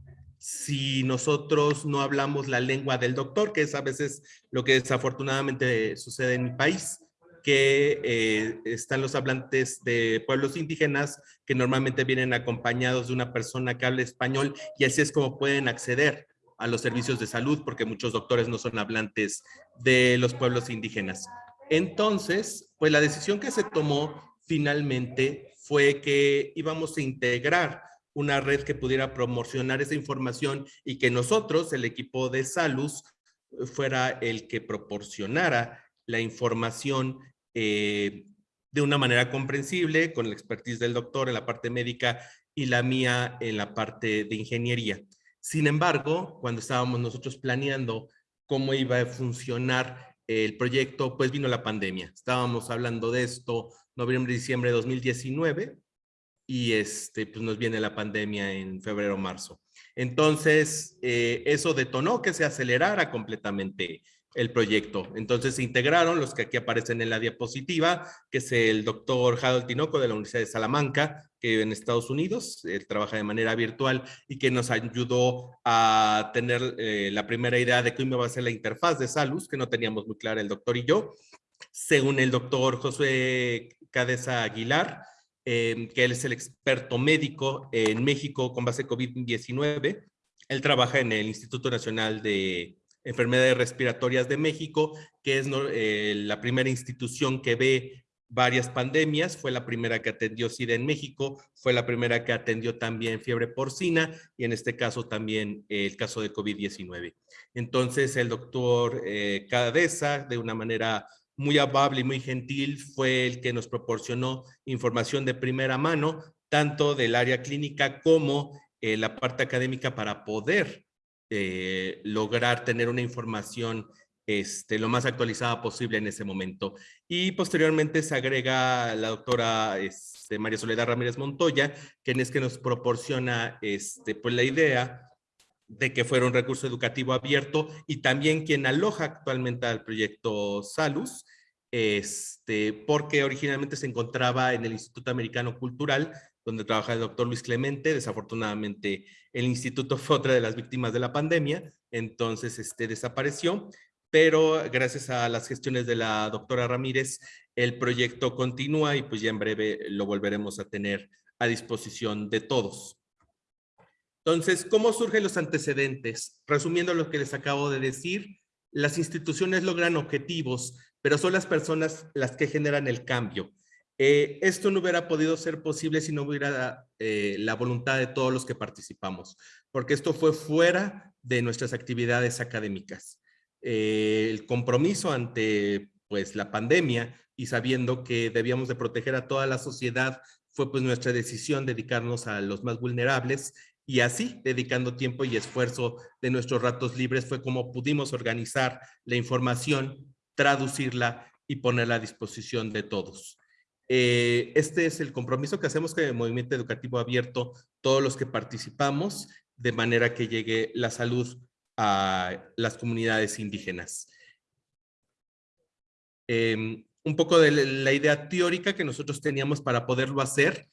si nosotros no hablamos la lengua del doctor, que es a veces lo que desafortunadamente sucede en mi país, que eh, están los hablantes de pueblos indígenas que normalmente vienen acompañados de una persona que habla español y así es como pueden acceder a los servicios de salud porque muchos doctores no son hablantes de los pueblos indígenas. Entonces, pues la decisión que se tomó finalmente fue que íbamos a integrar una red que pudiera promocionar esa información y que nosotros, el equipo de Salus, fuera el que proporcionara la información eh, de una manera comprensible, con la expertise del doctor en la parte médica y la mía en la parte de ingeniería. Sin embargo, cuando estábamos nosotros planeando cómo iba a funcionar el proyecto, pues vino la pandemia. Estábamos hablando de esto noviembre, diciembre de 2019 y este, pues nos viene la pandemia en febrero, marzo. Entonces, eh, eso detonó que se acelerara completamente el proyecto. Entonces se integraron los que aquí aparecen en la diapositiva, que es el doctor Harold Tinoco de la Universidad de Salamanca, que en Estados Unidos, él trabaja de manera virtual y que nos ayudó a tener eh, la primera idea de cómo iba a ser la interfaz de Salus, que no teníamos muy clara el doctor y yo. Según el doctor José Cadeza Aguilar, Em, que él es el experto médico en México con base COVID-19. Él trabaja en el Instituto Nacional de Enfermedades Respiratorias de México, que es eh, la primera institución que ve varias pandemias, fue la primera que atendió SIDA en México, fue la primera que atendió también fiebre porcina y en este caso también el caso de COVID-19. Entonces el doctor eh, Cadeza, de una manera muy amable y muy gentil, fue el que nos proporcionó información de primera mano, tanto del área clínica como eh, la parte académica para poder eh, lograr tener una información este, lo más actualizada posible en ese momento. Y posteriormente se agrega la doctora este, María Soledad Ramírez Montoya, quien es que nos proporciona este, pues, la idea de que fuera un recurso educativo abierto y también quien aloja actualmente al proyecto Salus, este, porque originalmente se encontraba en el Instituto Americano Cultural, donde trabaja el doctor Luis Clemente. Desafortunadamente, el instituto fue otra de las víctimas de la pandemia, entonces este, desapareció pero gracias a las gestiones de la doctora Ramírez, el proyecto continúa y pues ya en breve lo volveremos a tener a disposición de todos. Entonces, ¿cómo surgen los antecedentes? Resumiendo lo que les acabo de decir, las instituciones logran objetivos, pero son las personas las que generan el cambio. Eh, esto no hubiera podido ser posible si no hubiera eh, la voluntad de todos los que participamos, porque esto fue fuera de nuestras actividades académicas. Eh, el compromiso ante pues, la pandemia y sabiendo que debíamos de proteger a toda la sociedad, fue pues nuestra decisión dedicarnos a los más vulnerables y así, dedicando tiempo y esfuerzo de nuestros ratos libres, fue como pudimos organizar la información, traducirla y ponerla a disposición de todos. Eh, este es el compromiso que hacemos con el Movimiento Educativo Abierto, todos los que participamos, de manera que llegue la salud a las comunidades indígenas. Em, un poco de la idea teórica que nosotros teníamos para poderlo hacer.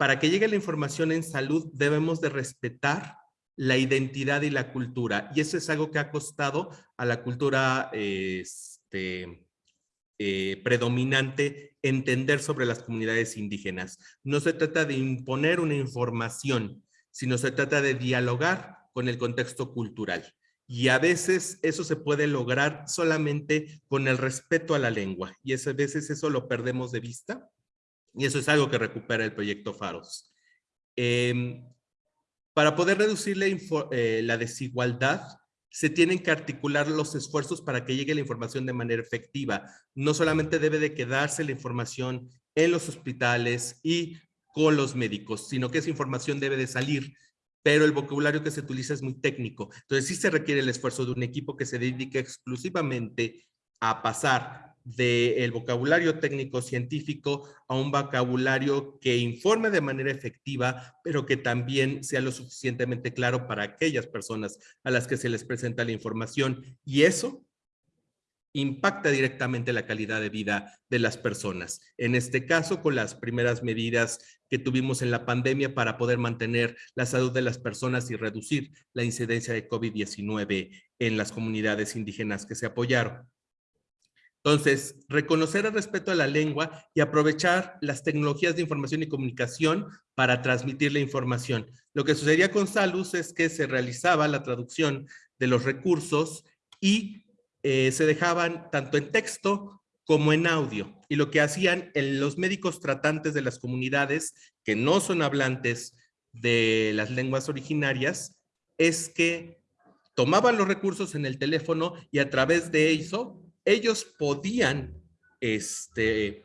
Para que llegue la información en salud debemos de respetar la identidad y la cultura. Y eso es algo que ha costado a la cultura este, eh, predominante entender sobre las comunidades indígenas. No se trata de imponer una información, sino se trata de dialogar con el contexto cultural. Y a veces eso se puede lograr solamente con el respeto a la lengua. Y a veces eso lo perdemos de vista. Y eso es algo que recupera el proyecto Faros. Em, para poder reducir la, eh, la desigualdad, se tienen que articular los esfuerzos para que llegue la información de manera efectiva. No solamente debe de quedarse la información en los hospitales y con los médicos, sino que esa información debe de salir pero el vocabulario que se utiliza es muy técnico. Entonces sí se requiere el esfuerzo de un equipo que se dedique exclusivamente a pasar del vocabulario técnico científico a un vocabulario que informe de manera efectiva, pero que también sea lo suficientemente claro para aquellas personas a las que se les presenta la información. Y eso impacta directamente la calidad de vida de las personas. En este caso, con las primeras medidas que tuvimos en la pandemia para poder mantener la salud de las personas y reducir la incidencia de COVID-19 en las comunidades indígenas que se apoyaron. Entonces, reconocer el respeto a la lengua y aprovechar las tecnologías de información y comunicación para transmitir la información. Lo que sucedía con Salus es que se realizaba la traducción de los recursos y eh, se dejaban tanto en texto como en audio. Y lo que hacían los médicos tratantes de las comunidades que no son hablantes de las lenguas originarias es que tomaban los recursos en el teléfono y a través de eso ellos podían este,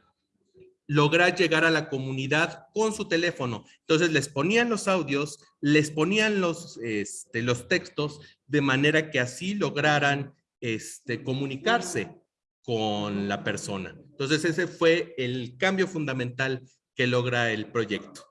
lograr llegar a la comunidad con su teléfono. Entonces les ponían los audios, les ponían los, este, los textos de manera que así lograran este, comunicarse con la persona. Entonces ese fue el cambio fundamental que logra el proyecto.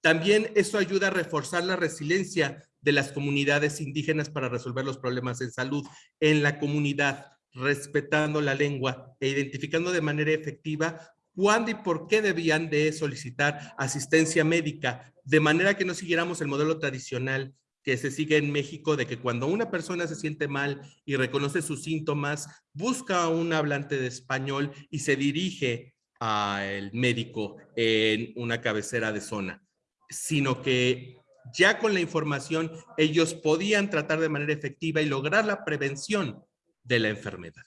También eso ayuda a reforzar la resiliencia de las comunidades indígenas para resolver los problemas en salud en la comunidad, respetando la lengua e identificando de manera efectiva cuándo y por qué debían de solicitar asistencia médica, de manera que no siguiéramos el modelo tradicional que se sigue en México de que cuando una persona se siente mal y reconoce sus síntomas, busca a un hablante de español y se dirige al médico en una cabecera de zona, sino que ya con la información ellos podían tratar de manera efectiva y lograr la prevención de la enfermedad.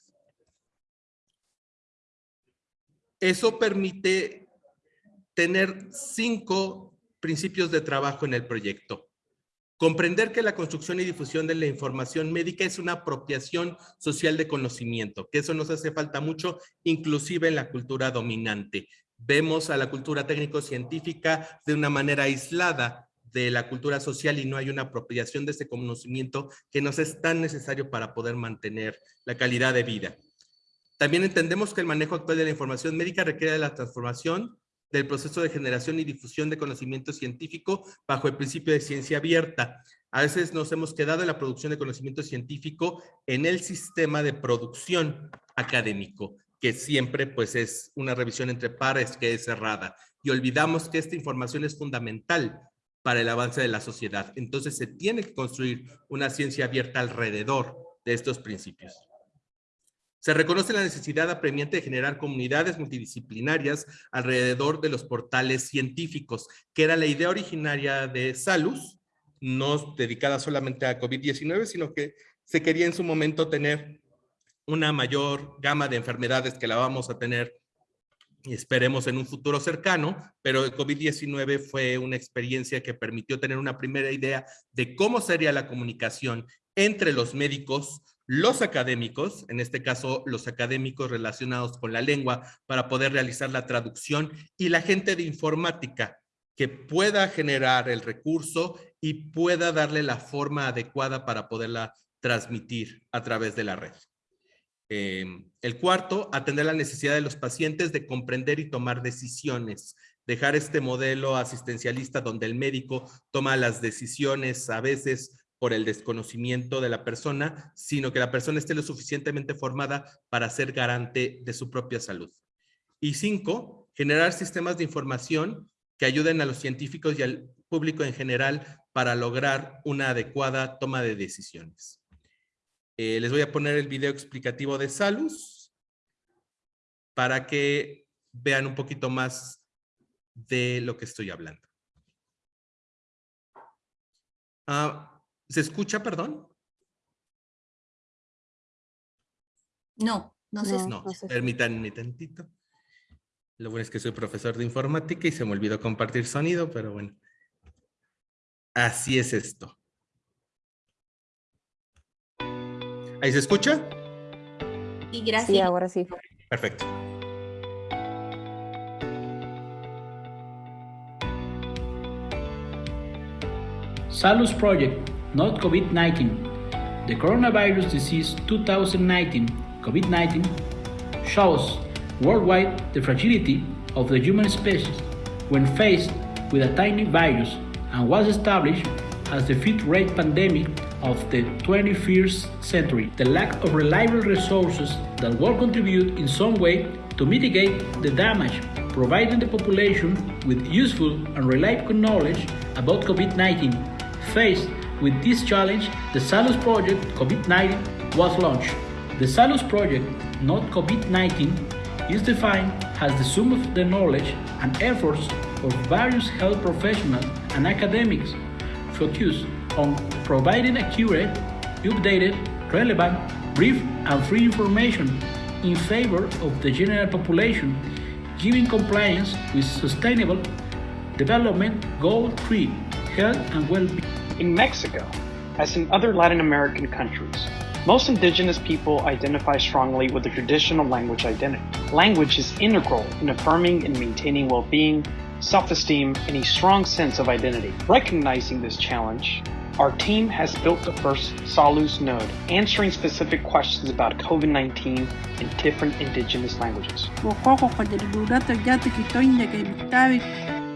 Eso permite tener cinco principios de trabajo en el proyecto Comprender que la construcción y difusión de la información médica es una apropiación social de conocimiento, que eso nos hace falta mucho, inclusive en la cultura dominante. Vemos a la cultura técnico-científica de una manera aislada de la cultura social y no hay una apropiación de ese conocimiento que nos es tan necesario para poder mantener la calidad de vida. También entendemos que el manejo actual de la información médica requiere de la transformación del proceso de generación y difusión de conocimiento científico bajo el principio de ciencia abierta. A veces nos hemos quedado en la producción de conocimiento científico en el sistema de producción académico, que siempre pues es una revisión entre pares que es cerrada. Y olvidamos que esta información es fundamental para el avance de la sociedad. Entonces se tiene que construir una ciencia abierta alrededor de estos principios. Se reconoce la necesidad apremiante de generar comunidades multidisciplinarias alrededor de los portales científicos, que era la idea originaria de Salus, no dedicada solamente a COVID-19, sino que se quería en su momento tener una mayor gama de enfermedades que la vamos a tener esperemos en un futuro cercano, pero el COVID-19 fue una experiencia que permitió tener una primera idea de cómo sería la comunicación entre los médicos, los académicos, en este caso los académicos relacionados con la lengua para poder realizar la traducción y la gente de informática que pueda generar el recurso y pueda darle la forma adecuada para poderla transmitir a través de la red. Eh, el cuarto, atender la necesidad de los pacientes de comprender y tomar decisiones. Dejar este modelo asistencialista donde el médico toma las decisiones a veces por el desconocimiento de la persona, sino que la persona esté lo suficientemente formada para ser garante de su propia salud. Y cinco, generar sistemas de información que ayuden a los científicos y al público en general para lograr una adecuada toma de decisiones. Eh, les voy a poner el video explicativo de Salus para que vean un poquito más de lo que estoy hablando. Ah, ¿Se escucha, perdón? No, no sé. No, no, permítanme tantito. Lo bueno es que soy profesor de informática y se me olvidó compartir sonido, pero bueno. Así es esto. ¿Ahí se escucha? Y gracias. Sí, ahora sí. Perfecto. Salus Project not COVID-19. The coronavirus disease 2019, COVID-19, shows worldwide the fragility of the human species when faced with a tiny virus and was established as the fifth rate pandemic of the 21st century. The lack of reliable resources that will contribute in some way to mitigate the damage, providing the population with useful and reliable knowledge about COVID-19 faced with this challenge, the Salus Project COVID-19 was launched. The Salus Project, not COVID-19, is defined as the sum of the knowledge and efforts of various health professionals and academics focused on providing accurate, updated, relevant, brief and free information in favor of the general population, giving compliance with sustainable development goal 3, health and well-being. In Mexico, as in other Latin American countries, most indigenous people identify strongly with the traditional language identity. Language is integral in affirming and maintaining well-being, self-esteem, and a strong sense of identity. Recognizing this challenge, our team has built the first Salus node, answering specific questions about COVID-19 in different indigenous languages.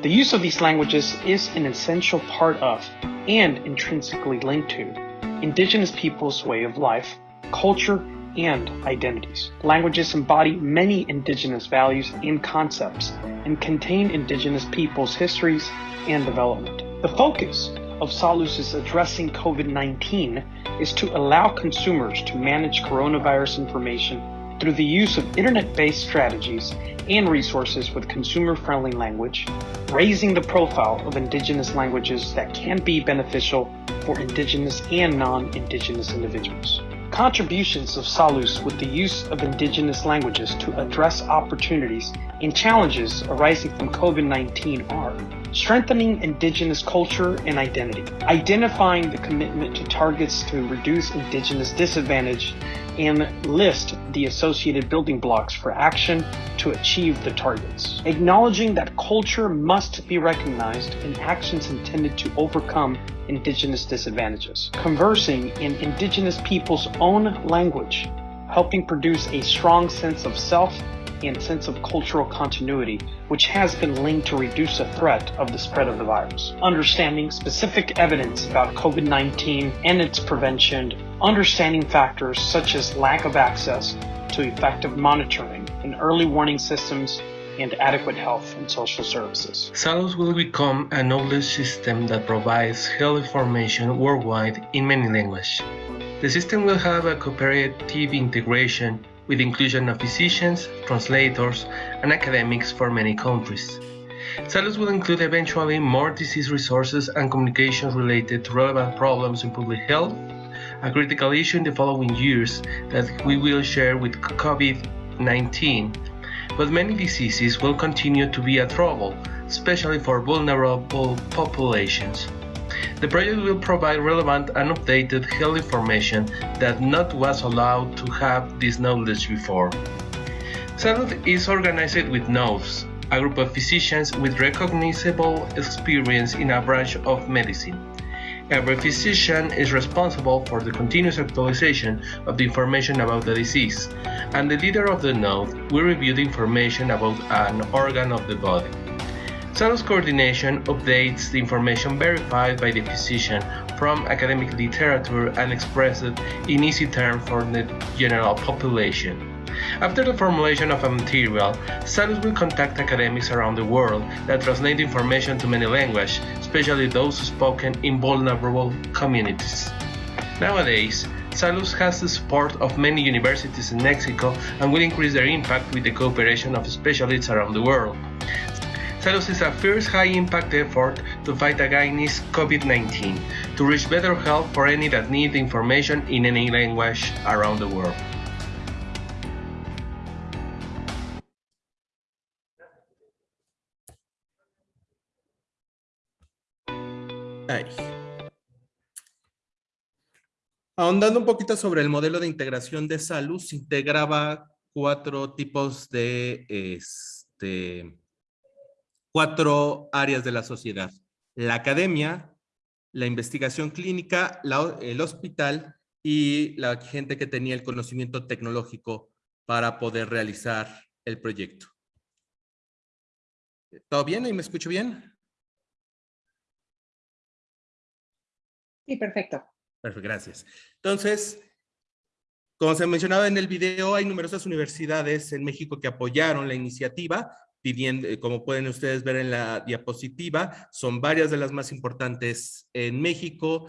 The use of these languages is an essential part of and intrinsically linked to indigenous peoples' way of life, culture, and identities. Languages embody many indigenous values and concepts and contain indigenous peoples' histories and development. The focus of Salus' addressing COVID-19 is to allow consumers to manage coronavirus information through the use of internet-based strategies and resources with consumer-friendly language, raising the profile of indigenous languages that can be beneficial for indigenous and non-indigenous individuals. Contributions of Salus with the use of indigenous languages to address opportunities and challenges arising from COVID-19 are strengthening indigenous culture and identity, identifying the commitment to targets to reduce indigenous disadvantage, and list the associated building blocks for action to achieve the targets. Acknowledging that culture must be recognized and actions intended to overcome indigenous disadvantages. Conversing in indigenous people's own language, helping produce a strong sense of self and sense of cultural continuity, which has been linked to reduce the threat of the spread of the virus. Understanding specific evidence about COVID-19 and its prevention, understanding factors such as lack of access to effective monitoring and early warning systems and adequate health and social services. SALUS will become a knowledge system that provides health information worldwide in many languages. The system will have a cooperative integration with inclusion of physicians, translators, and academics for many countries. SALUS will include eventually more disease resources and communications related to relevant problems in public health, a critical issue in the following years that we will share with COVID-19, but many diseases will continue to be a trouble, especially for vulnerable populations. The project will provide relevant and updated health information that not was allowed to have this knowledge before. SALUD is organized with NOVES, a group of physicians with recognizable experience in a branch of medicine. Every physician is responsible for the continuous actualization of the information about the disease, and the leader of the node will review the information about an organ of the body. SALUS coordination updates the information verified by the physician from academic literature and expressed in easy terms for the general population. After the formulation of a material, SALUS will contact academics around the world that translate information to many languages, especially those spoken in vulnerable communities. Nowadays, SALUS has the support of many universities in Mexico and will increase their impact with the cooperation of specialists around the world. SALUS is a first high-impact effort to fight against COVID-19, to reach better health for any that need information in any language around the world. Ay. Ahondando un poquito sobre el modelo de integración de SALUS, integraba cuatro tipos de este, cuatro áreas de la sociedad. La academia, la investigación clínica, la, el hospital y la gente que tenía el conocimiento tecnológico para poder realizar el proyecto. ¿Todo bien? ¿Y me escucho bien? Sí, perfecto. Perfecto, gracias. Entonces, como se mencionaba en el video, hay numerosas universidades en México que apoyaron la iniciativa, eh, como pueden ustedes ver en la diapositiva, son varias de las más importantes en México,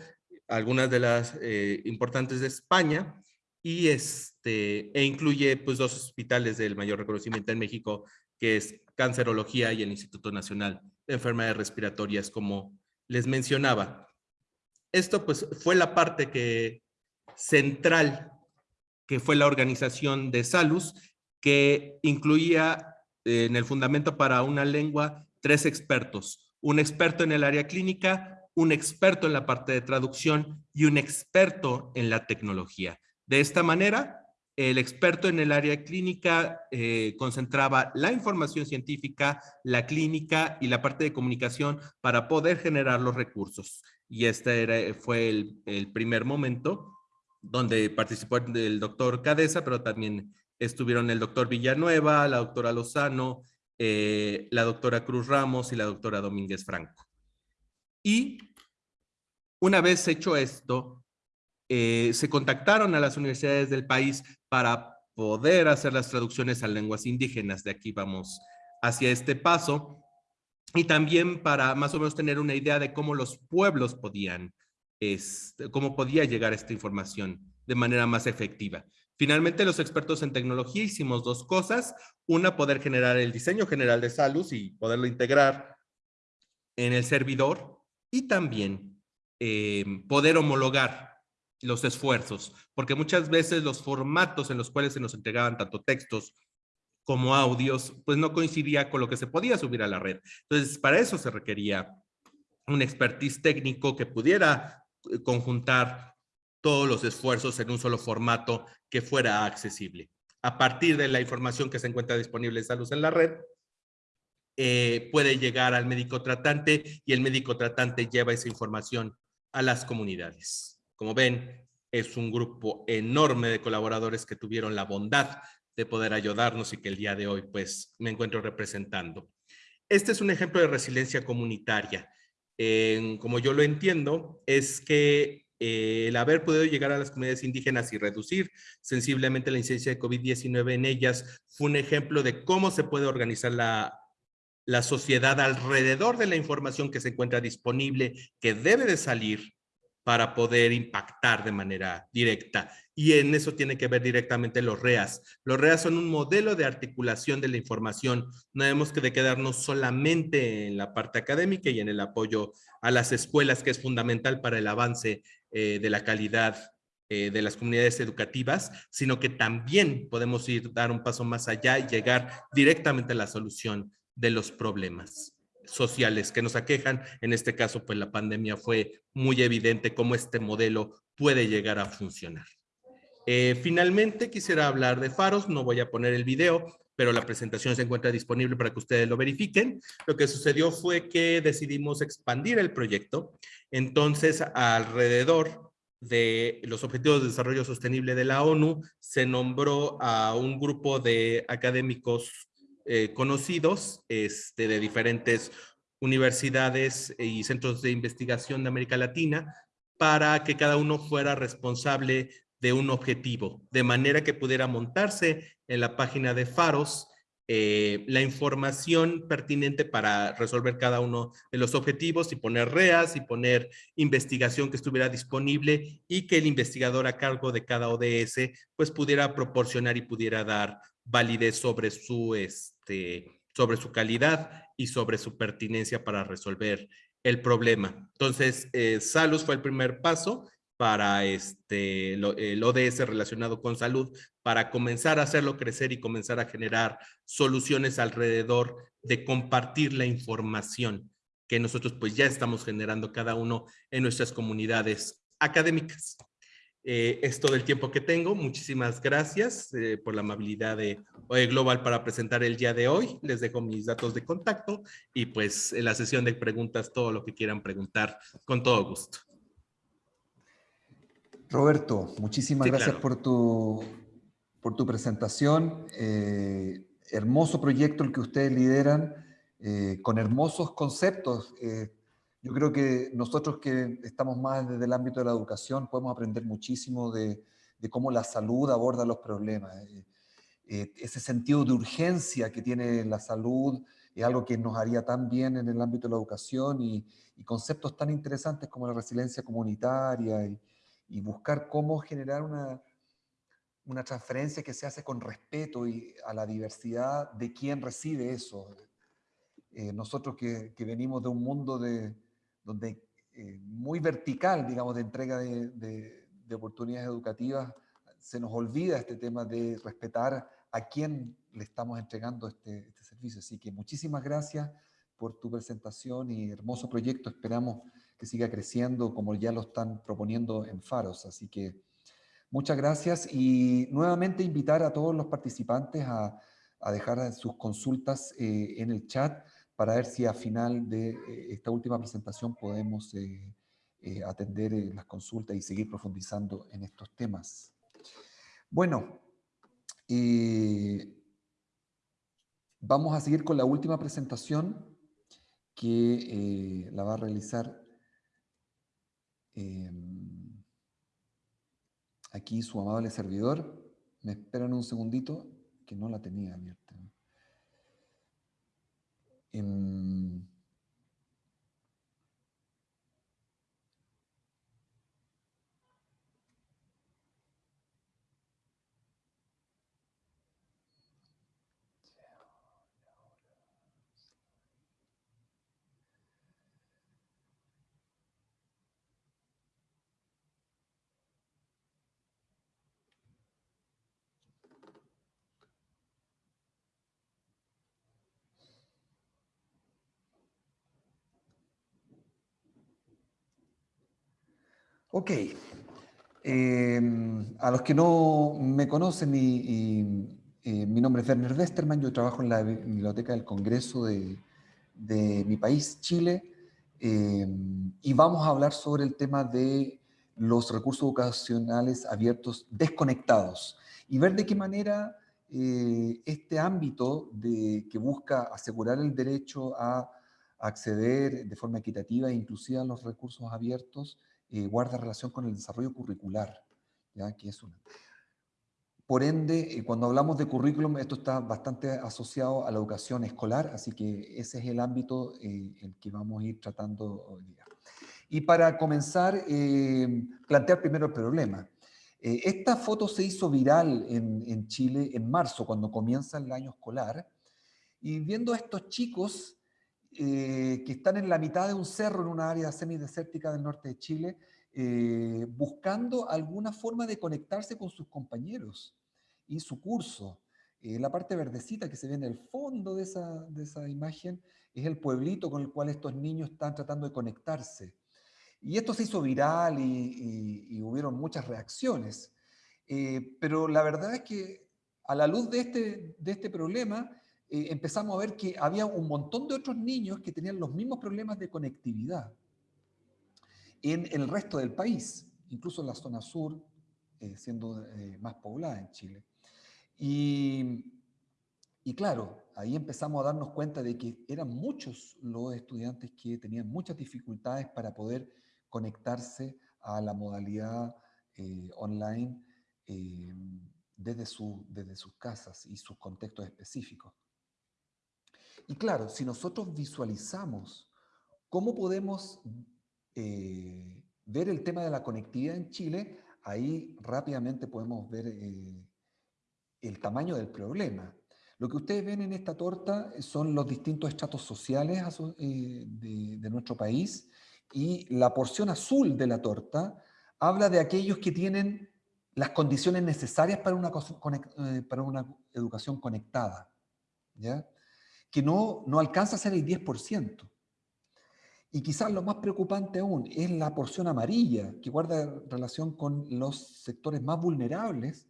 algunas de las eh, importantes de España, y este, e incluye pues dos hospitales del mayor reconocimiento en México, que es Cancerología y el Instituto Nacional de Enfermedades Respiratorias, como les mencionaba. Esto pues fue la parte que, central que fue la organización de Salus, que incluía en el fundamento para una lengua tres expertos. Un experto en el área clínica, un experto en la parte de traducción y un experto en la tecnología. De esta manera, el experto en el área clínica eh, concentraba la información científica, la clínica y la parte de comunicación para poder generar los recursos y este era, fue el, primer momento donde participó el doctor Cadesa, pero también estuvieron el doctor Villanueva, la doctora Lozano, eh, la doctora Cruz Ramos y la doctora Domínguez Franco. Y una vez hecho esto, eh, se contactaron a las universidades del país para poder hacer las traducciones a lenguas indígenas. De aquí vamos hacia este paso y también para más o menos tener una idea de cómo los pueblos podían, este, cómo podía llegar esta información de manera más efectiva. Finalmente, los expertos en tecnología hicimos dos cosas. Una, poder generar el diseño general de Salus y poderlo integrar en el servidor y también em, poder homologar los esfuerzos, porque muchas veces los formatos en los cuales se nos entregaban tanto textos como audios, pues no coincidía con lo que se podía subir a la red. Entonces, para eso se requería un expertise técnico que pudiera eh, conjuntar todos los esfuerzos en un solo formato que fuera accesible. A partir de la información que se encuentra disponible en Salud en la red, eh, puede llegar al médico tratante y el médico tratante lleva esa información a las comunidades. Como ven, es un grupo enorme de colaboradores que tuvieron la bondad de poder ayudarnos y que el día de hoy pues me encuentro representando. Este es un ejemplo de resiliencia comunitaria. como yo lo entiendo, es que eh, el haber podido llegar a las comunidades indígenas y reducir sensiblemente la incidencia de COVID-19 en ellas fue un ejemplo de cómo se puede organizar la, sociedad alrededor de la información que se encuentra disponible, que debe de salir para poder impactar de manera directa. Y en eso tiene que ver directamente los REAS. Los REAS son un modelo de articulación de la información. No debemos de quedarnos solamente en la parte académica y en el apoyo a las escuelas, que es fundamental para el avance eh, de la calidad eh, de las comunidades educativas, sino que también podemos ir, dar un paso más allá y llegar directamente a la solución de los problemas sociales que nos aquejan. En este caso, pues la pandemia fue muy evidente cómo este modelo puede llegar a funcionar. Eh, finalmente, quisiera hablar de faros. No voy a poner el video, pero la presentación se encuentra disponible para que ustedes lo verifiquen. Lo que sucedió fue que decidimos expandir el proyecto. Entonces, alrededor de los Objetivos de Desarrollo Sostenible de la ONU, se nombró a un grupo de académicos eh, conocidos este, de diferentes universidades y centros de investigación de América Latina para que cada uno fuera responsable de un objetivo, de manera que pudiera montarse en la página de Faros eh, la información pertinente para resolver cada uno de los objetivos y poner REAS y poner investigación que estuviera disponible y que el investigador a cargo de cada ODS pues pudiera proporcionar y pudiera dar validez sobre su, este, sobre su calidad y sobre su pertinencia para resolver el problema. Entonces, eh, Salus fue el primer paso para este, el ODS relacionado con salud, para comenzar a hacerlo crecer y comenzar a generar soluciones alrededor de compartir la información que nosotros pues ya estamos generando cada uno en nuestras comunidades académicas. Eh, es todo el tiempo que tengo. Muchísimas gracias eh, por la amabilidad de OE Global para presentar el día de hoy. Les dejo mis datos de contacto y pues en la sesión de preguntas, todo lo que quieran preguntar, con todo gusto. Roberto, muchísimas gracias por, tu, por tu presentación. Eh, hermoso proyecto el que ustedes lideran, con hermosos conceptos. Yo creo que nosotros que estamos más desde el ámbito de la educación podemos aprender muchísimo de, cómo la salud aborda los problemas. Eh, eh, ese sentido de urgencia que tiene la salud es algo que nos haría tan bien en el ámbito de la educación y, conceptos tan interesantes como la resiliencia comunitaria y, buscar cómo generar una, una transferencia que se hace con respeto y a la diversidad de quien recibe eso. Eh, nosotros que, venimos de un mundo de, donde eh, muy vertical, digamos, de entrega de, oportunidades educativas, se nos olvida este tema de respetar a quién le estamos entregando este, este, servicio. Así que muchísimas gracias por tu presentación y hermoso proyecto. Esperamos que siga creciendo como ya lo están proponiendo en Faros. Así que muchas gracias y nuevamente invitar a todos los participantes a, dejar sus consultas eh, en el chat para ver si a final de eh, esta última presentación podemos eh, atender las consultas y seguir profundizando en estos temas. Bueno, vamos a seguir con la última presentación que la va a realizar em, aquí su amable servidor. Me esperan un segundito que no la tenía abierta. in Ok. Em, a los que no me conocen, eh, mi nombre es Werner Westermann, yo trabajo en la Biblioteca del Congreso de, de mi país, Chile, em, y vamos a hablar sobre el tema de los recursos educacionales abiertos desconectados y ver de qué manera eh, este ámbito de, que busca asegurar el derecho a acceder de forma equitativa e inclusiva a los recursos abiertos eh, guarda relación con el desarrollo curricular, ¿ya? que es una. Por ende, eh, cuando hablamos de currículum, esto está bastante asociado a la educación escolar, así que ese es el ámbito en que vamos a ir tratando hoy día. Y para comenzar, plantear primero el problema. Eh, esta foto se hizo viral en, Chile en marzo, cuando comienza el año escolar, y viendo a estos chicos eh, que están en la mitad de un cerro en una área semidesértica del norte de Chile, eh, buscando alguna forma de conectarse con sus compañeros y su curso. la parte verdecita que se ve en el fondo de esa, de esa imagen es el pueblito con el cual estos niños están tratando de conectarse. Y esto se hizo viral y, hubieron muchas reacciones. Eh, pero la verdad es que a la luz de este, de este problema, eh, empezamos a ver que había un montón de otros niños que tenían los mismos problemas de conectividad en el resto del país, incluso en la zona sur, eh, siendo más poblada en Chile. Y, claro, ahí empezamos a darnos cuenta de que eran muchos los estudiantes que tenían muchas dificultades para poder conectarse a la modalidad eh, online eh, desde, su, desde sus casas y sus contextos específicos. Y claro, si nosotros visualizamos cómo podemos eh, ver el tema de la conectividad en Chile, ahí rápidamente podemos ver el tamaño del problema. Lo que ustedes ven en esta torta son los distintos estratos sociales de, de nuestro país y la porción azul de la torta habla de aquellos que tienen las condiciones necesarias para una, eh, para una educación conectada, ¿ya? Que no, no alcanza a ser el 10%. Y quizás lo más preocupante aún es la porción amarilla, que guarda relación con los sectores más vulnerables,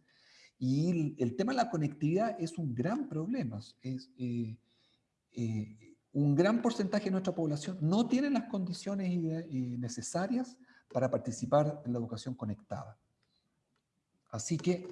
y el, tema de la conectividad es un gran problema. Es, eh, eh, un gran porcentaje de nuestra población no tiene las condiciones necesarias para participar en la educación conectada. Así que,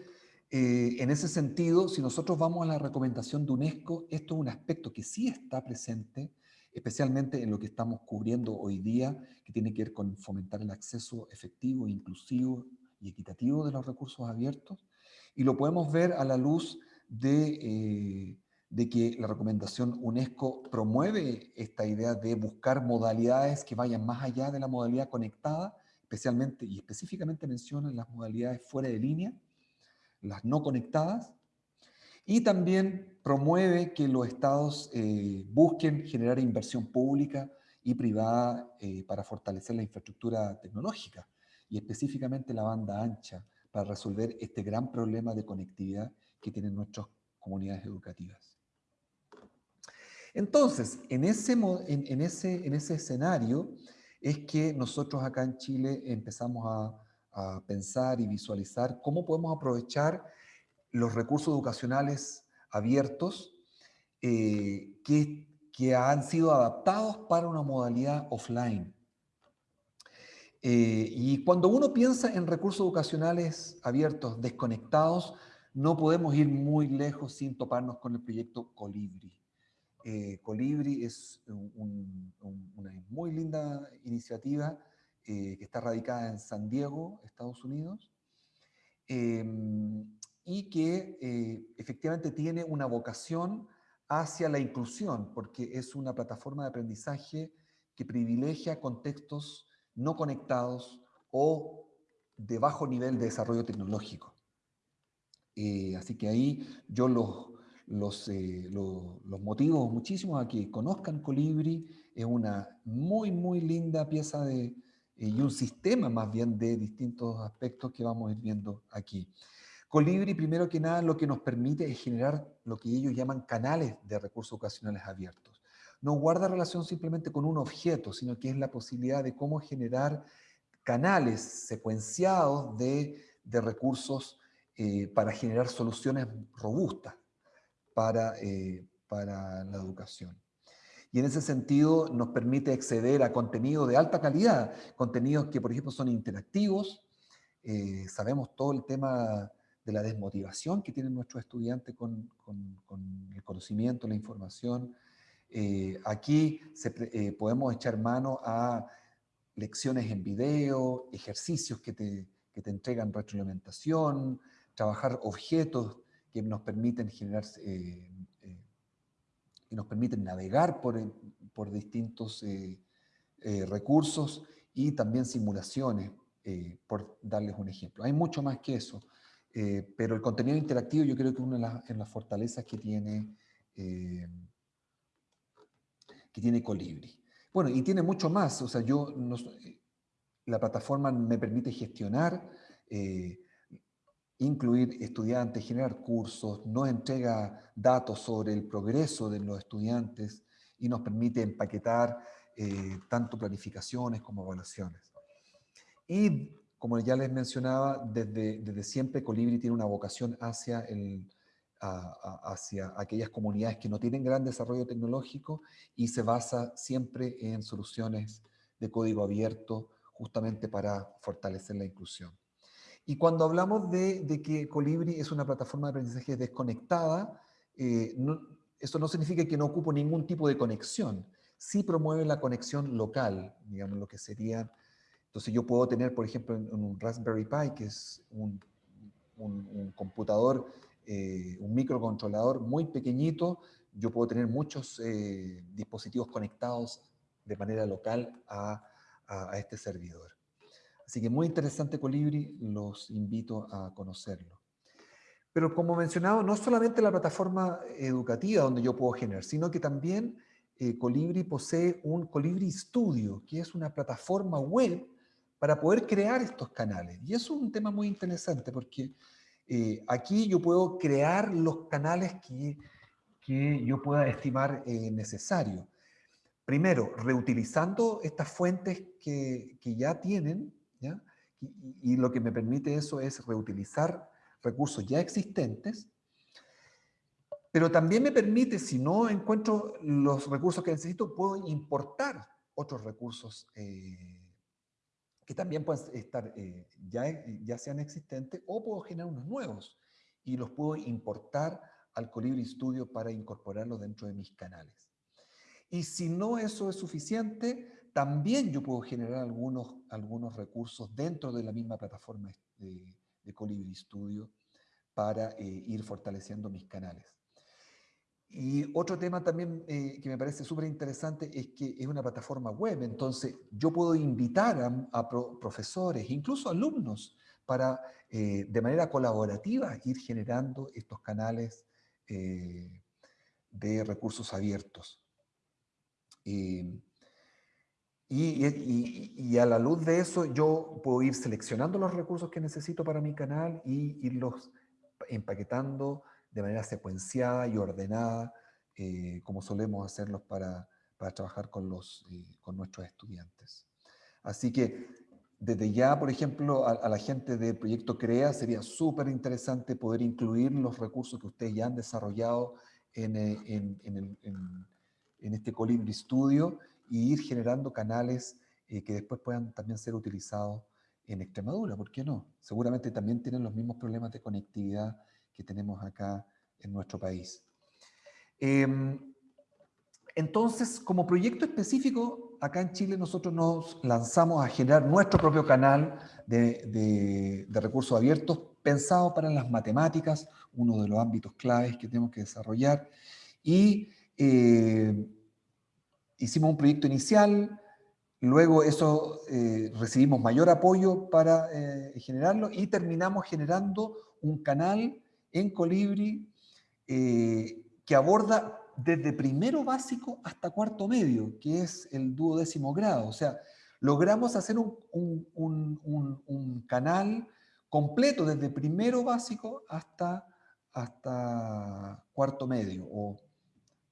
eh, en ese sentido, si nosotros vamos a la recomendación de UNESCO, esto es un aspecto que sí está presente, especialmente en lo que estamos cubriendo hoy día, que tiene que ver con fomentar el acceso efectivo, inclusivo y equitativo de los recursos abiertos, y lo podemos ver a la luz de eh, de que la recomendación UNESCO promueve esta idea de buscar modalidades que vayan más allá de la modalidad conectada, especialmente y específicamente menciona las modalidades fuera de línea, las no conectadas, y también promueve que los estados eh, busquen generar inversión pública y privada eh, para fortalecer la infraestructura tecnológica y específicamente la banda ancha para resolver este gran problema de conectividad que tienen nuestras comunidades educativas. Entonces, en ese, en, ese, en ese escenario es que nosotros acá en Chile empezamos a, pensar y visualizar cómo podemos aprovechar los recursos educacionales abiertos eh, que, que, han sido adaptados para una modalidad offline. Eh, y cuando uno piensa en recursos educacionales abiertos, desconectados, no podemos ir muy lejos sin toparnos con el proyecto Colibri. Eh, Colibri es una muy linda iniciativa eh, que está radicada en San Diego, Estados Unidos, em, y que eh, efectivamente tiene una vocación hacia la inclusión, porque es una plataforma de aprendizaje que privilegia contextos no conectados o de bajo nivel de desarrollo tecnológico. así que ahí yo los, los, eh, los motivos muchísimos a que conozcan Colibri. Es una muy, muy linda pieza de, eh, y un sistema más bien de distintos aspectos que vamos a ir viendo aquí. Colibri, primero que nada, lo que nos permite es generar lo que ellos llaman canales de recursos ocasionales abiertos. No guarda relación simplemente con un objeto, sino que es la posibilidad de cómo generar canales secuenciados de, recursos eh, para generar soluciones robustas para, para la educación. Y en ese sentido nos permite acceder a contenido de alta calidad, contenidos que por ejemplo son interactivos, sabemos todo el tema de la desmotivación que tienen nuestros estudiantes con, el conocimiento, la información. Eh, aquí eh, podemos echar mano a lecciones en video, ejercicios que te, que te entregan retroalimentación, trabajar objetos que nos permiten generar, eh, que nos permiten navegar por, por distintos recursos y también simulaciones, por darles un ejemplo. Hay mucho más que eso. Eh, pero el contenido interactivo yo creo que es una de las, fortalezas que tiene, eh, que tiene Colibri. Bueno, y tiene mucho más, o sea, yo, la plataforma me permite gestionar, eh, incluir estudiantes, generar cursos, nos entrega datos sobre el progreso de los estudiantes y nos permite empaquetar tanto planificaciones como evaluaciones. Y como ya les mencionaba, desde, desde siempre Colibri tiene una vocación hacia, el, hacia aquellas comunidades que no tienen gran desarrollo tecnológico y se basa siempre en soluciones de código abierto justamente para fortalecer la inclusión. Y cuando hablamos de, que Colibri es una plataforma de aprendizaje desconectada, eh, eso no significa que no ocupe ningún tipo de conexión. Sí promueve la conexión local, digamos, lo que sería entonces yo puedo tener, por ejemplo, en, un Raspberry Pi, que es un, computador, eh, un microcontrolador muy pequeñito, yo puedo tener muchos eh, dispositivos conectados de manera local a, este servidor. Así que muy interesante Colibri, los invito a conocerlo. Pero como mencionado, no solamente la plataforma educativa donde yo puedo generar, sino que también eh, Colibri posee un Colibri Studio, que es una plataforma web para poder crear estos canales. Y eso es un tema muy interesante porque eh, aquí yo puedo crear los canales que, que yo pueda estimar eh, necesario. Primero, reutilizando estas fuentes que, que ya tienen, Y, lo que me permite eso es reutilizar recursos ya existentes, pero también me permite, si no encuentro los recursos que necesito, puedo importar otros recursos eh, que también pueden estar, eh, ya, ya sean existentes, o puedo generar unos nuevos y los puedo importar al Colibri Studio para incorporarlos dentro de mis canales. Y si no eso es suficiente, también yo puedo generar algunos, algunos recursos dentro de la misma plataforma de, de Colibri Studio para eh, ir fortaleciendo mis canales. Y otro tema también eh, que me parece súper interesante es que es una plataforma web, entonces yo puedo invitar a, profesores, incluso alumnos, para eh, de manera colaborativa ir generando estos canales eh, de recursos abiertos. Y, a la luz de eso yo puedo ir seleccionando los recursos que necesito para mi canal y irlos empaquetando de manera secuenciada y ordenada, eh, como solemos hacerlos para, para trabajar con, los, eh, con nuestros estudiantes. Así que desde ya, por ejemplo, a, la gente del proyecto CREA sería súper interesante poder incluir los recursos que ustedes ya han desarrollado en, eh, en, en, en este Colibri Studio y ir generando canales que después puedan también ser utilizados en Extremadura, ¿por qué no? Seguramente también tienen los mismos problemas de conectividad que tenemos acá en nuestro país. Em, entonces, como proyecto específico, acá en Chile nosotros nos lanzamos a generar nuestro propio canal de, recursos abiertos pensado para las matemáticas, uno de los ámbitos claves que tenemos que desarrollar. Y eh, hicimos un proyecto inicial, luego eso eh, recibimos mayor apoyo para eh, generarlo y terminamos generando un canal en Colibri eh, que aborda desde primero básico hasta cuarto medio, que es el duodécimo grado. O sea, logramos hacer un, canal completo desde primero básico hasta, hasta cuarto medio o,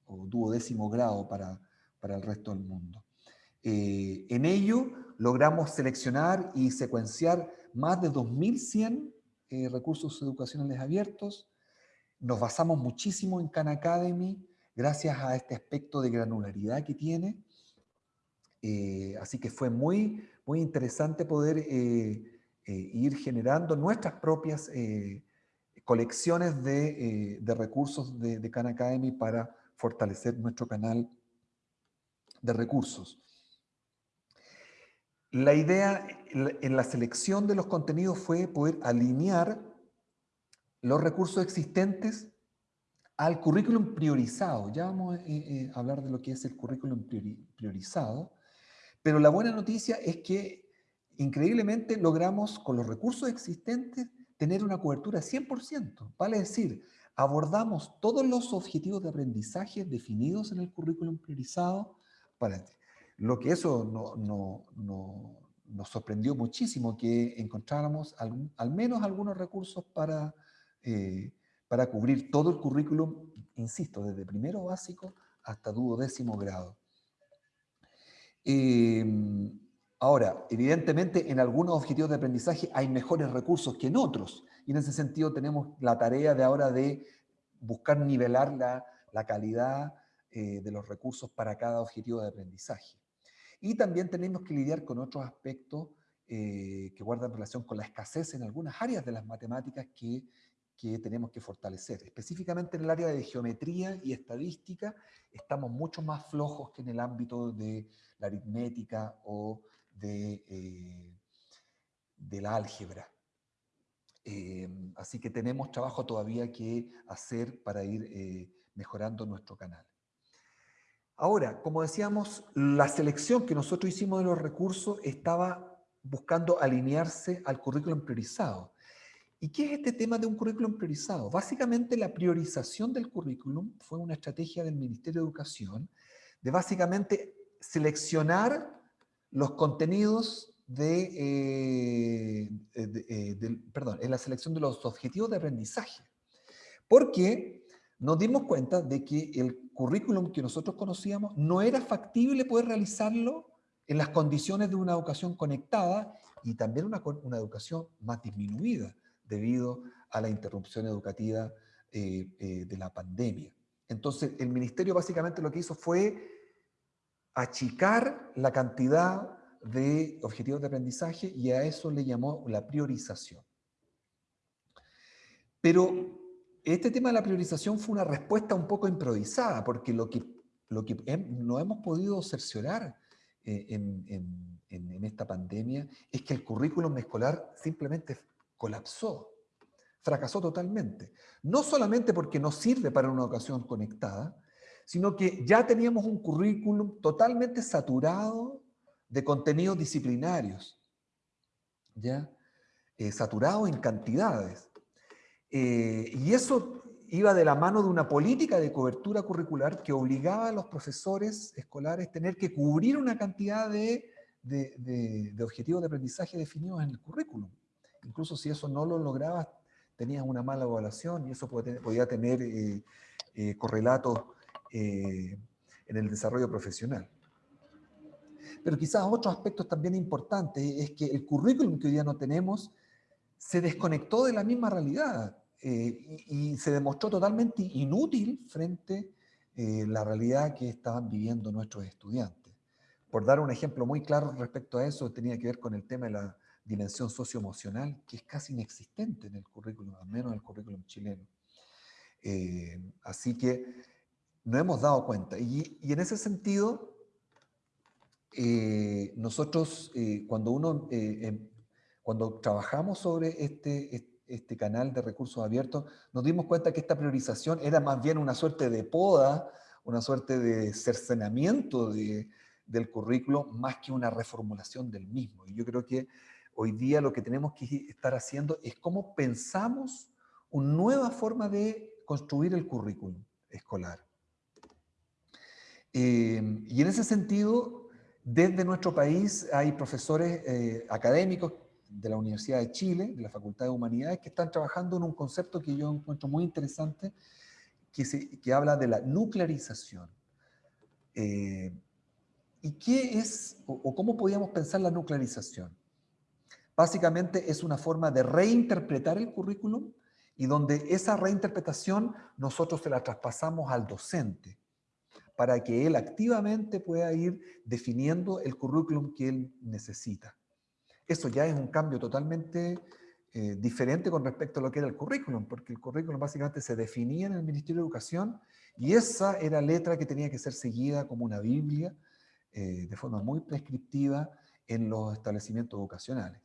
duodécimo grado para, para, el resto del mundo. Eh, en ello logramos seleccionar y secuenciar más de 2.100 eh, recursos educacionales abiertos. Nos basamos muchísimo en Khan Academy, gracias a este aspecto de granularidad que tiene. Eh, así que fue muy, muy interesante poder ir generando nuestras propias colecciones de, recursos de, de Khan Academy para fortalecer nuestro canal de recursos. La idea en la selección de los contenidos fue poder alinear los recursos existentes al currículum priorizado. Ya vamos eh, eh, a hablar de lo que es el currículum priorizado, pero la buena noticia es que increíblemente logramos con los recursos existentes tener una cobertura 100%. Vale decir, abordamos todos los objetivos de aprendizaje definidos en el currículum priorizado lo que eso no, nos sorprendió muchísimo, que encontráramos al, menos algunos recursos para, eh, para cubrir todo el currículum, insisto, desde primero básico hasta duodécimo grado. Em, ahora, evidentemente en algunos objetivos de aprendizaje hay mejores recursos que en otros, y en ese sentido tenemos la tarea de ahora de buscar nivelar la, la calidad eh, de los recursos para cada objetivo de aprendizaje. Y también tenemos que lidiar con otros aspectos eh, que guardan relación con la escasez en algunas áreas de las matemáticas que, que tenemos que fortalecer. Específicamente en el área de geometría y estadística estamos mucho más flojos que en el ámbito de la aritmética o de, eh, de la álgebra. Así que tenemos trabajo todavía que hacer para ir mejorando nuestro canal. Ahora, como decíamos, la selección que nosotros hicimos de los recursos estaba buscando alinearse al currículum priorizado. ¿Y qué es este tema de un currículum priorizado? Básicamente la priorización del currículum fue una estrategia del Ministerio de Educación de básicamente seleccionar los contenidos de, eh, eh, perdón, en la selección de los objetivos de aprendizaje. Porque nos dimos cuenta de que el currículum que nosotros conocíamos no era factible poder realizarlo en las condiciones de una educación conectada y también una, una educación más disminuida debido a la interrupción educativa eh, eh, de la pandemia. Entonces, el ministerio básicamente lo que hizo fue achicar la cantidad de objetivos de aprendizaje y a eso le llamó la priorización. Pero este tema de la priorización fue una respuesta un poco improvisada, porque lo que, lo no hemos podido cerciorar eh, en, esta pandemia es que el currículum escolar simplemente colapsó, fracasó totalmente. No solamente porque no sirve para una educación conectada, sino que ya teníamos un currículum totalmente saturado de contenidos disciplinarios, ¿ya? Eh, saturado en cantidades. Eh, y eso iba de la mano de una política de cobertura curricular que obligaba a los profesores escolares a tener que cubrir una cantidad de, objetivos de aprendizaje definidos en el currículum. Incluso si eso no lo lograbas, tenías una mala evaluación y eso podía tener eh, eh, correlatos en el desarrollo profesional. Pero quizás otro aspecto también importante es que el currículum que hoy día no tenemos se desconectó de la misma realidad. Eh, y, se demostró totalmente inútil frente a eh, la realidad que estaban viviendo nuestros estudiantes. Por dar un ejemplo muy claro respecto a eso, tenía que ver con el tema de la dimensión socioemocional, que es casi inexistente en el currículum, al menos en el currículum chileno. Eh, así que no hemos dado cuenta. Y, en ese sentido, nosotros, cuando, uno, em, cuando trabajamos sobre este, este canal de recursos abiertos, nos dimos cuenta que esta priorización era más bien una suerte de poda, una suerte de cercenamiento del currículo, más que una reformulación del mismo. Y yo creo que hoy día lo que tenemos que estar haciendo es cómo pensamos una nueva forma de construir el currículum escolar. Eh, y en ese sentido, desde nuestro país hay profesores eh, académicos de la Universidad de Chile, de la Facultad de Humanidades, que están trabajando en un concepto que yo encuentro muy interesante, que, se, que habla de la nuclearización. Eh, ¿Y qué es o, cómo podíamos pensar la nuclearización? Básicamente es una forma de reinterpretar el currículum y donde esa reinterpretación nosotros se la traspasamos al docente para que él activamente pueda ir definiendo el currículum que él necesita. Eso ya es un cambio totalmente eh, diferente con respecto a lo que era el currículum, porque el currículum básicamente se definía en el Ministerio de Educación y esa era letra que tenía que ser seguida como una Biblia eh, de forma muy prescriptiva en los establecimientos educacionales.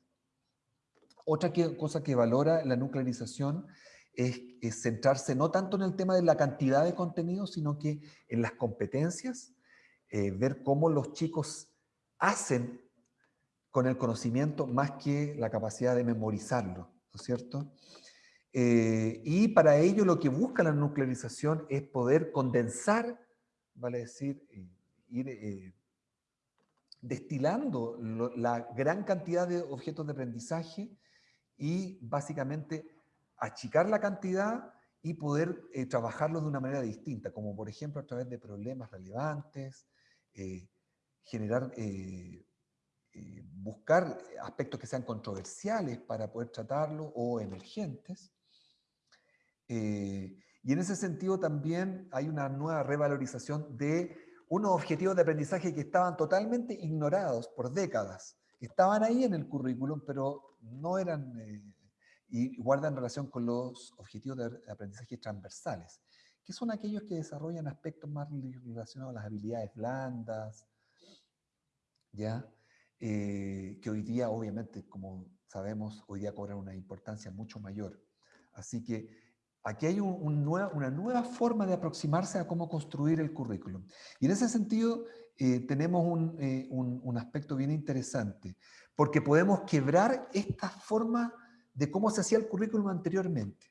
Otra cosa que valora la nuclearización es, centrarse no tanto en el tema de la cantidad de contenido, sino que en las competencias, eh, ver cómo los chicos hacen con el conocimiento más que la capacidad de memorizarlo, ¿no es cierto? Eh, y para ello lo que busca la nuclearización es poder condensar, vale decir, eh, ir destilando la gran cantidad de objetos de aprendizaje y básicamente achicar la cantidad y poder eh, trabajarlos de una manera distinta, como por ejemplo a través de problemas relevantes, eh, generar, eh, buscar aspectos que sean controversiales para poder tratarlos o emergentes. y en ese sentido también hay una nueva revalorización de unos objetivos de aprendizaje que estaban totalmente ignorados por décadas. Estaban ahí en el currículum, pero no eran, eh, y guardan relación con los objetivos de aprendizaje transversales, que son aquellos que desarrollan aspectos más relacionados a las habilidades blandas, ¿ya? Eh, que hoy día, obviamente, como sabemos, hoy día cobran una importancia mucho mayor. Así que aquí hay una nueva forma de aproximarse a cómo construir el currículum. Y en ese sentido, eh, tenemos un, un, aspecto bien interesante porque podemos quebrar esta forma de cómo se hacía el currículum anteriormente.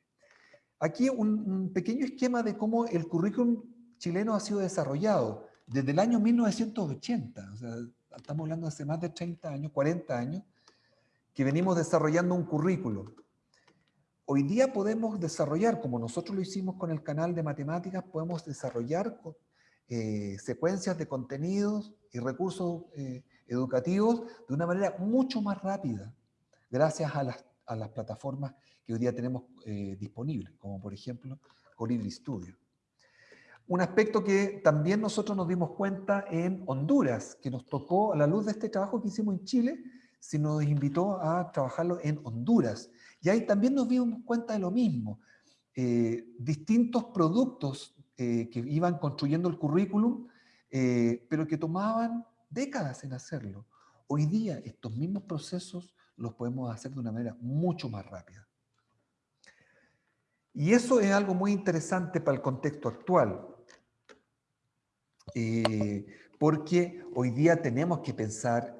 Aquí un, pequeño esquema de cómo el currículum chileno ha sido desarrollado desde el año 1980, o sea, estamos hablando de hace más de 30 años, 40 años, que venimos desarrollando un currículum. Hoy día podemos desarrollar, como nosotros lo hicimos con el canal de matemáticas, podemos desarrollar eh, secuencias de contenidos y recursos eh, educativos de una manera mucho más rápida, gracias a las, a las plataformas que hoy día tenemos eh, disponibles, como por ejemplo Colibri Studio. Un aspecto que también nosotros nos dimos cuenta en Honduras, que nos tocó a la luz de este trabajo que hicimos en Chile, se nos invitó a trabajarlo en Honduras. Y ahí también nos dimos cuenta de lo mismo. Eh, distintos productos eh, que iban construyendo el currículum, pero que tomaban décadas en hacerlo. Hoy día estos mismos procesos los podemos hacer de una manera mucho más rápida. Y eso es algo muy interesante para el contexto actual, eh, porque hoy día tenemos que pensar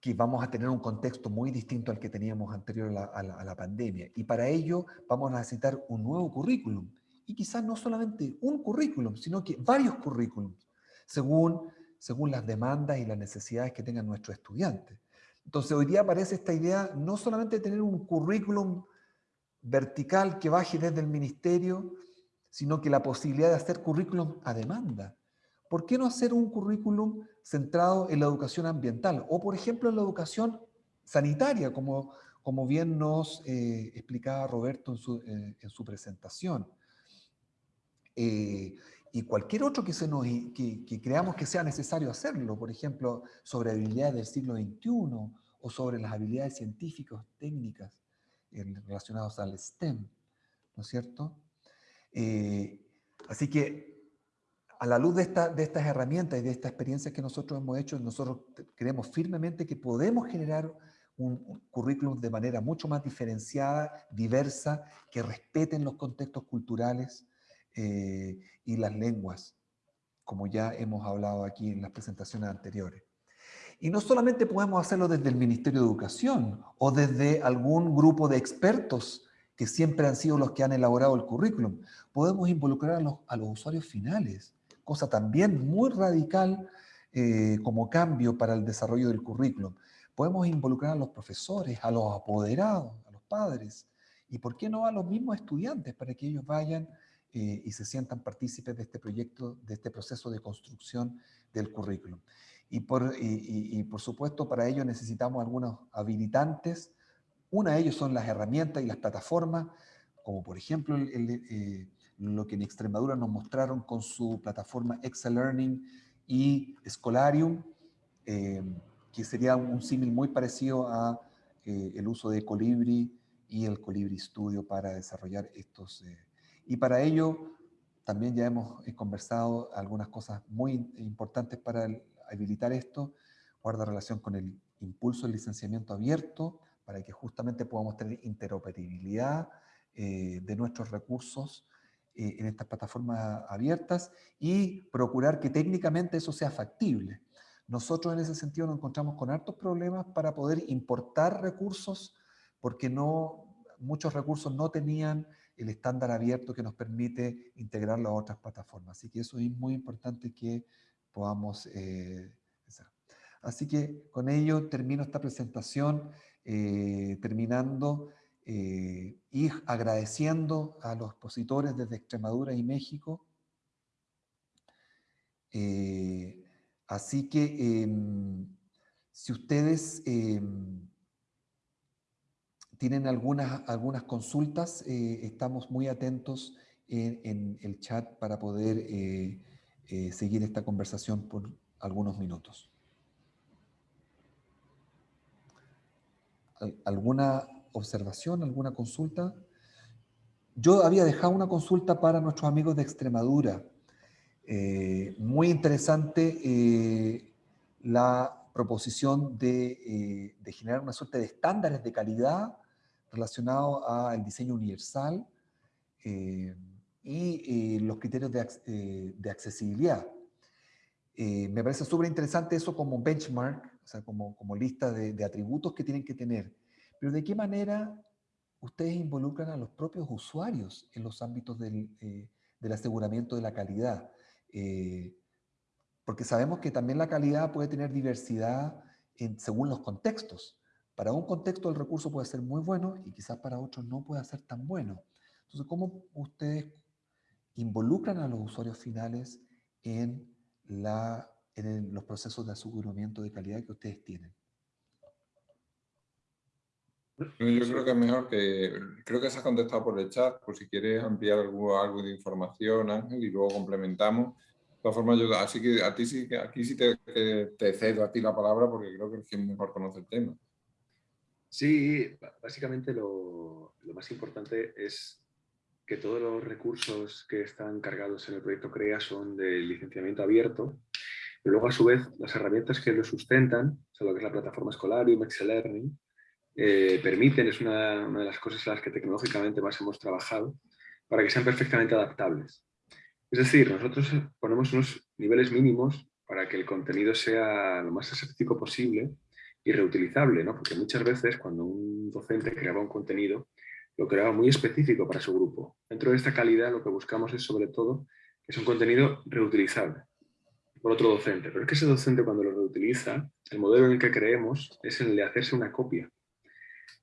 que vamos a tener un contexto muy distinto al que teníamos anterior a la, a la pandemia. Y para ello vamos a necesitar un nuevo currículum. Y quizás no solamente un currículum, sino que varios currículums, según según las demandas y las necesidades que tengan nuestros estudiantes. Entonces hoy día aparece esta idea no solamente de tener un currículum vertical que baje desde el ministerio, sino que la posibilidad de hacer currículum a demanda. ¿Por qué no hacer un currículum centrado en la educación ambiental? O, por ejemplo, en la educación sanitaria, como, como bien nos eh, explicaba Roberto en su, eh, en su presentación. Eh, y cualquier otro que, se nos, que, creamos que sea necesario hacerlo, por ejemplo, sobre habilidades del siglo XXI o sobre las habilidades científicas, técnicas eh, relacionadas al STEM, ¿no es cierto? Así que a la luz de, esta, de estas herramientas y de esta experiencia que nosotros hemos hecho, nosotros creemos firmemente que podemos generar un currículum de manera mucho más diferenciada, diversa, que respeten los contextos culturales, eh, y las lenguas, como ya hemos hablado aquí en las presentaciones anteriores. Y no solamente podemos hacerlo desde el Ministerio de Educación o desde algún grupo de expertos que siempre han sido los que han elaborado el currículum. Podemos involucrar a los, a los usuarios finales, cosa también muy radical eh, como cambio para el desarrollo del currículum. Podemos involucrar a los profesores, a los apoderados, a los padres, y por qué no a los mismos estudiantes para que ellos vayan eh, y se sientan partícipes de este proyecto, de este proceso de construcción del currículum. Y por, y, por supuesto para ello necesitamos algunos habilitantes. Una de ellos son las herramientas y las plataformas, como por ejemplo eh, lo que en Extremadura nos mostraron con su plataforma Excel Learning y Scholarium, eh, que sería un símil muy parecido a eh, el uso de Colibri y el Colibri Studio para desarrollar estos. y para ello también ya hemos conversado algunas cosas muy importantes para habilitar esto, guarda relación con el impulso del licenciamiento abierto, para que justamente podamos tener interoperabilidad eh, de nuestros recursos eh, en estas plataformas abiertas y procurar que técnicamente eso sea factible. Nosotros en ese sentido nos encontramos con hartos problemas para poder importar recursos porque no, muchos recursos no tenían el estándar abierto que nos permite integrarlo a otras plataformas. Así que eso es muy importante que podamos eh, Así que con ello termino esta presentación, eh, terminando eh, y agradeciendo a los expositores desde Extremadura y México. así que em, si ustedes em, tienen algunas, algunas consultas, eh, estamos muy atentos en, el chat para poder eh, eh, seguir esta conversación por algunos minutos. ¿Alguna observación, alguna consulta? Yo había dejado una consulta para nuestros amigos de Extremadura. muy interesante la proposición de, de, generar una suerte de estándares de calidad relacionado al diseño universal eh, y eh, los criterios de, eh, accesibilidad. me parece súper interesante eso como benchmark, o sea, como, lista de, atributos que tienen que tener. Pero ¿de qué manera ustedes involucran a los propios usuarios en los ámbitos del, del aseguramiento de la calidad? porque sabemos que también la calidad puede tener diversidad en, según los contextos. Para un contexto el recurso puede ser muy bueno y quizás para otros no puede ser tan bueno. Entonces, ¿cómo ustedes involucran a los usuarios finales en los procesos de aseguramiento de calidad que ustedes tienen? Yo creo que es mejor que, creo que se ha contestado por el chat, por si quieres ampliar algo, algo de información, Ángel, y luego complementamos. De todas formas, yo, así que a ti sí, aquí sí te, te, cedo a ti la palabra porque creo que es quien mejor conoce el tema. Sí, básicamente lo, más importante es que todos los recursos que están cargados en el proyecto CREA son de licenciamiento abierto, pero luego a su vez las herramientas que lo sustentan, o sea, lo que es la plataforma Scholarium, Excel Learning, eh, permiten, es una, de las cosas en las que tecnológicamente más hemos trabajado, para que sean perfectamente adaptables. Es decir, nosotros ponemos unos niveles mínimos para que el contenido sea lo más aséptico posible y reutilizable, ¿no? porque muchas veces cuando un docente creaba un contenido, lo creaba muy específico para su grupo. Dentro de esta calidad lo que buscamos es sobre todo que es un contenido reutilizable por otro docente. Pero es que ese docente cuando lo reutiliza, el modelo en el que creemos es el de hacerse una copia.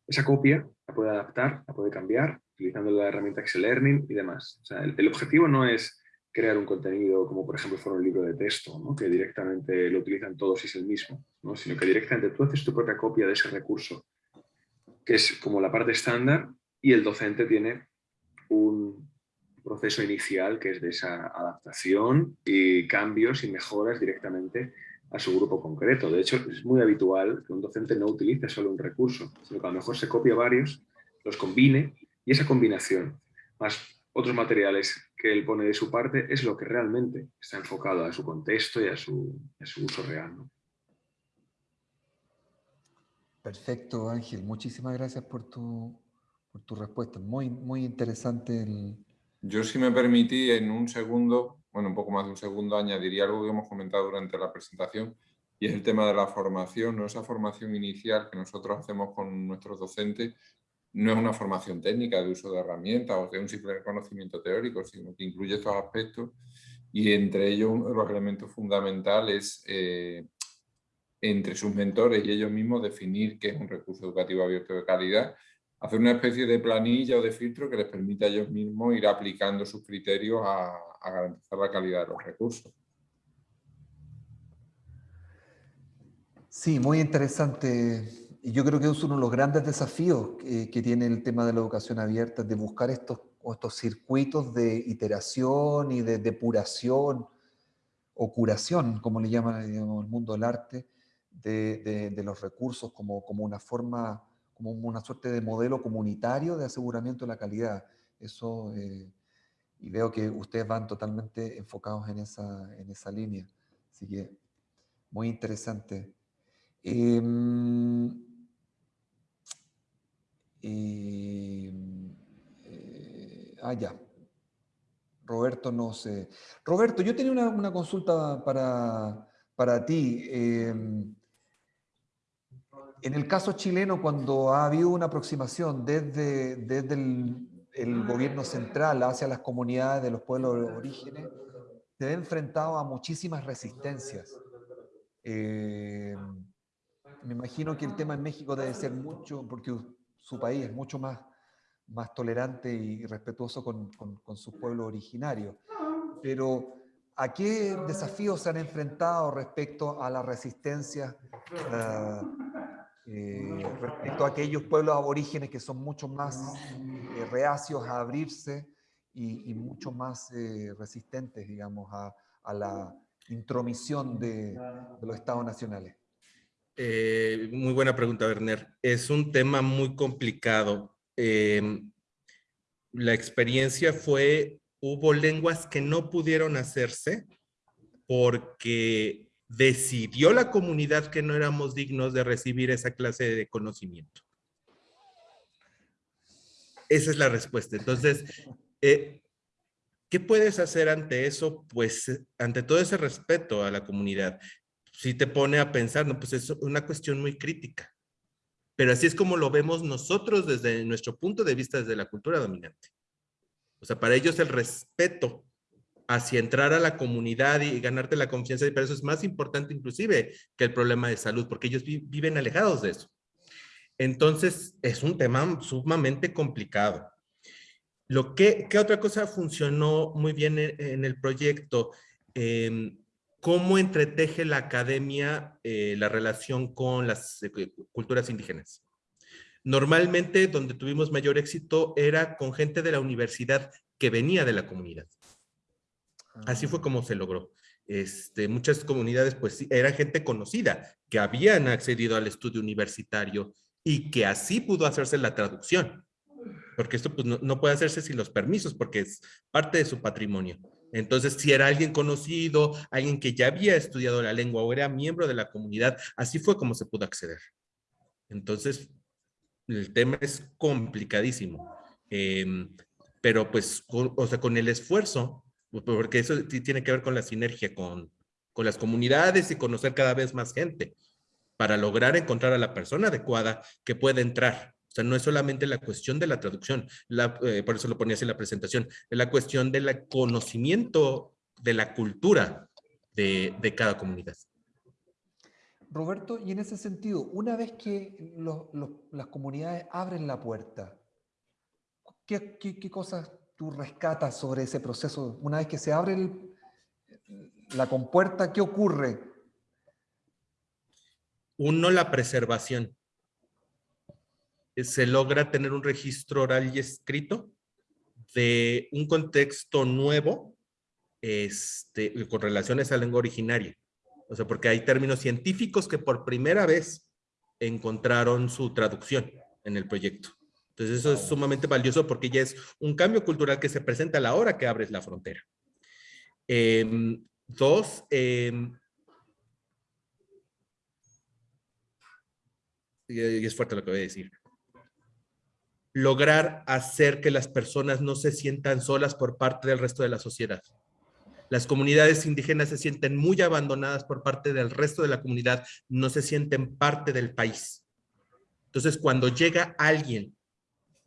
Esa copia la puede adaptar, la puede cambiar, utilizando la herramienta Excel Learning y demás. El objetivo no es crear un contenido como por ejemplo fuera un libro de texto, ¿no? que directamente lo utilizan todos y es el mismo, ¿no? sino que directamente tú haces tu propia copia de ese recurso, que es como la parte estándar y el docente tiene un proceso inicial que es de esa adaptación y cambios y mejoras directamente a su grupo concreto. De hecho, es muy habitual que un docente no utilice solo un recurso, sino que a lo mejor se copia varios, los combine y esa combinación, más otros materiales que él pone de su parte es lo que realmente está enfocado a su contexto y a su, uso real. Perfecto, Ángel. Muchísimas gracias por tu, por tu respuesta. Muy, muy interesante. El... Yo, si me permití, en un segundo, bueno, un poco más de un segundo, añadiría algo que hemos comentado durante la presentación, y es el tema de la formación, ¿no? esa formación inicial que nosotros hacemos con nuestros docentes, no es una formación técnica de uso de herramientas o de un simple conocimiento teórico, sino que incluye estos aspectos y entre ellos uno de los elementos fundamentales eh, entre sus mentores y ellos mismos definir qué es un recurso educativo abierto de calidad, hacer una especie de planilla o de filtro que les permita a ellos mismos ir aplicando sus criterios a, garantizar la calidad de los recursos. Sí, muy interesante. Yo creo que es uno de los grandes desafíos que, que tiene el tema de la educación abierta, de buscar estos, estos circuitos de iteración y de depuración o curación, como le llaman digamos, el mundo del arte, de, de, de, los recursos como, como una forma, como una suerte de modelo comunitario de aseguramiento de la calidad. Eso, eh, y veo que ustedes van totalmente enfocados en esa, en esa línea. Así que, muy interesante. Eh, eh, ah, ya. Roberto, no sé. Roberto, yo tenía una, consulta para, para ti. Eh, en el caso chileno, cuando ha habido una aproximación desde, desde el, el, gobierno central hacia las comunidades de los pueblos de orígenes, se ha enfrentado a muchísimas resistencias. Eh, me imagino que el tema en México debe ser mucho, porque su país es mucho más, más tolerante y respetuoso con, con, con sus pueblos originarios. Pero, ¿a qué desafíos se han enfrentado respecto a la resistencia, uh, eh, respecto a aquellos pueblos aborígenes que son mucho más eh, reacios a abrirse y, y mucho más eh, resistentes, digamos, a, a la intromisión de, de los estados nacionales? Eh, muy buena pregunta, Werner. Es un tema muy complicado. Eh, la experiencia fue, hubo lenguas que no pudieron hacerse porque decidió la comunidad que no éramos dignos de recibir esa clase de conocimiento. Esa es la respuesta. Entonces, eh, ¿qué puedes hacer ante eso? Pues ante todo ese respeto a la comunidad si te pone a pensar, no, pues es una cuestión muy crítica. Pero así es como lo vemos nosotros desde nuestro punto de vista, desde la cultura dominante. O sea, para ellos el respeto hacia entrar a la comunidad y ganarte la confianza, pero eso es más importante inclusive que el problema de salud, porque ellos vi viven alejados de eso. Entonces, es un tema sumamente complicado. Lo que, ¿Qué otra cosa funcionó muy bien en, en el proyecto? Eh, ¿Cómo entreteje la academia eh, la relación con las eh, culturas indígenas? Normalmente donde tuvimos mayor éxito era con gente de la universidad que venía de la comunidad. Así fue como se logró. Este, muchas comunidades pues era gente conocida que habían accedido al estudio universitario y que así pudo hacerse la traducción. Porque esto pues, no, no puede hacerse sin los permisos porque es parte de su patrimonio. Entonces, si era alguien conocido, alguien que ya había estudiado la lengua o era miembro de la comunidad, así fue como se pudo acceder. Entonces, el tema es complicadísimo. Eh, pero pues, con, o sea, con el esfuerzo, porque eso tiene que ver con la sinergia con, con las comunidades y conocer cada vez más gente para lograr encontrar a la persona adecuada que pueda entrar o sea, no es solamente la cuestión de la traducción, la, eh, por eso lo ponías en la presentación, es la cuestión del conocimiento de la cultura de, de, cada comunidad. Roberto, y en ese sentido, una vez que las comunidades abren la puerta, ¿qué, qué, qué cosas tú rescatas sobre ese proceso? Una vez que se abre la compuerta, ¿qué ocurre? Uno, la preservación se logra tener un registro oral y escrito de un contexto nuevo este, con relaciones a lengua originaria. O sea, porque hay términos científicos que por primera vez encontraron su traducción en el proyecto. Entonces eso es sumamente valioso porque ya es un cambio cultural que se presenta a la hora que abres la frontera. Eh, dos, eh, y es fuerte lo que voy a decir lograr hacer que las personas no se sientan solas por parte del resto de la sociedad. Las comunidades indígenas se sienten muy abandonadas por parte del resto de la comunidad, no se sienten parte del país. Entonces, cuando llega alguien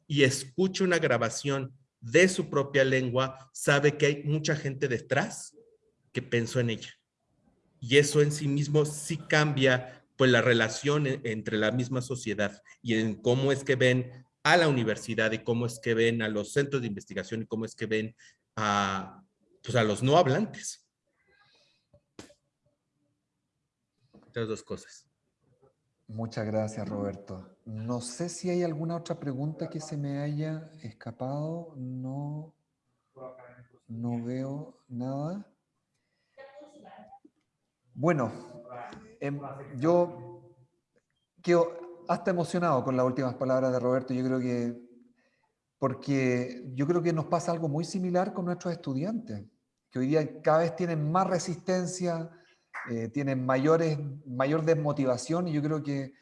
y escucha una grabación de su propia lengua, sabe que hay mucha gente detrás que pensó en ella. Y eso en sí mismo sí cambia pues la relación entre la misma sociedad y en cómo es que ven a la universidad y cómo es que ven a los centros de investigación y cómo es que ven a, pues a los no hablantes. Estas dos cosas. Muchas gracias, Roberto. No sé si hay alguna otra pregunta que se me haya escapado. No, no veo nada. Bueno, em, yo quedo hasta emocionado con las últimas palabras de Roberto. Yo creo que, porque yo creo que nos pasa algo muy similar con nuestros estudiantes, que hoy día cada vez tienen más resistencia, eh, tienen mayores, mayor desmotivación y yo creo que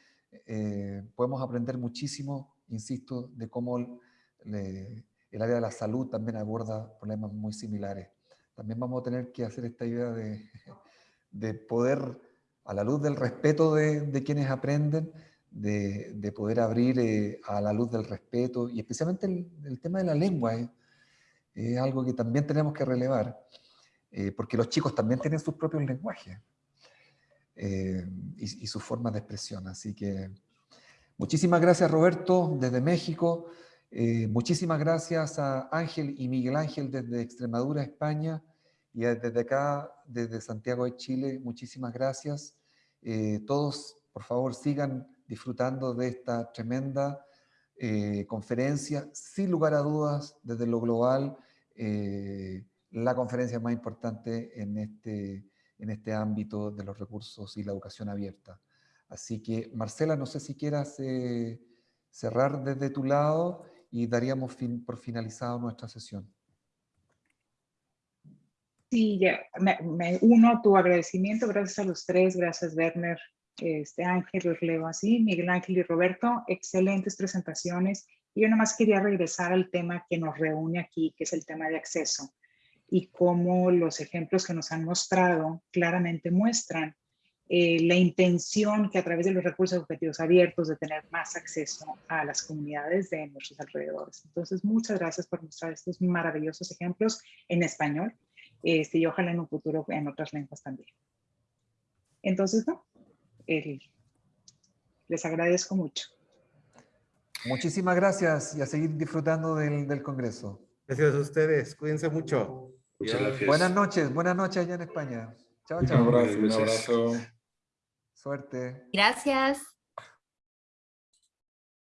eh, podemos aprender muchísimo, insisto, de cómo el área de la salud también aborda problemas muy similares. También vamos a tener que hacer esta idea de, de poder, a la luz del respeto de, de quienes aprenden, de, de poder abrir eh, a la luz del respeto y especialmente el, el tema de la lengua. es algo que también tenemos que relevar. Eh, porque los chicos también tienen sus propios lenguajes eh, y, sus formas de expresión. Así que muchísimas gracias Roberto desde México, eh, muchísimas gracias a Ángel y Miguel Ángel desde Extremadura, España, y desde acá, desde Santiago de Chile, muchísimas gracias. todos, por favor, sigan disfrutando de esta tremenda conferencia, sin lugar a dudas, desde lo global, la conferencia más importante en este, en este ámbito de los recursos y la educación abierta. Así que, Marcela, no sé si quieras eh, cerrar desde tu lado y daríamos fin, por finalizado nuestra sesión. Sí, me, uno a tu agradecimiento, gracias a los tres, gracias Werner, este Ángel, los así, Miguel Ángel y Roberto, excelentes presentaciones. Y yo nomás quería regresar al tema que nos reúne aquí, que es el tema de acceso y cómo los ejemplos que nos han mostrado claramente muestran eh, la intención que a través de los recursos educativos abiertos de tener más acceso a las comunidades de nuestros alrededores. Entonces, muchas gracias por mostrar estos maravillosos ejemplos en español este, y ojalá en un futuro en otras lenguas también. Entonces, no, les agradezco mucho. Muchísimas gracias y a seguir disfrutando del, del Congreso. Gracias a ustedes. Cuídense mucho. Muchas gracias. Buenas noches. Buenas noches allá en España. Chao, chao. Un abrazo. Un abrazo. Suerte. Gracias.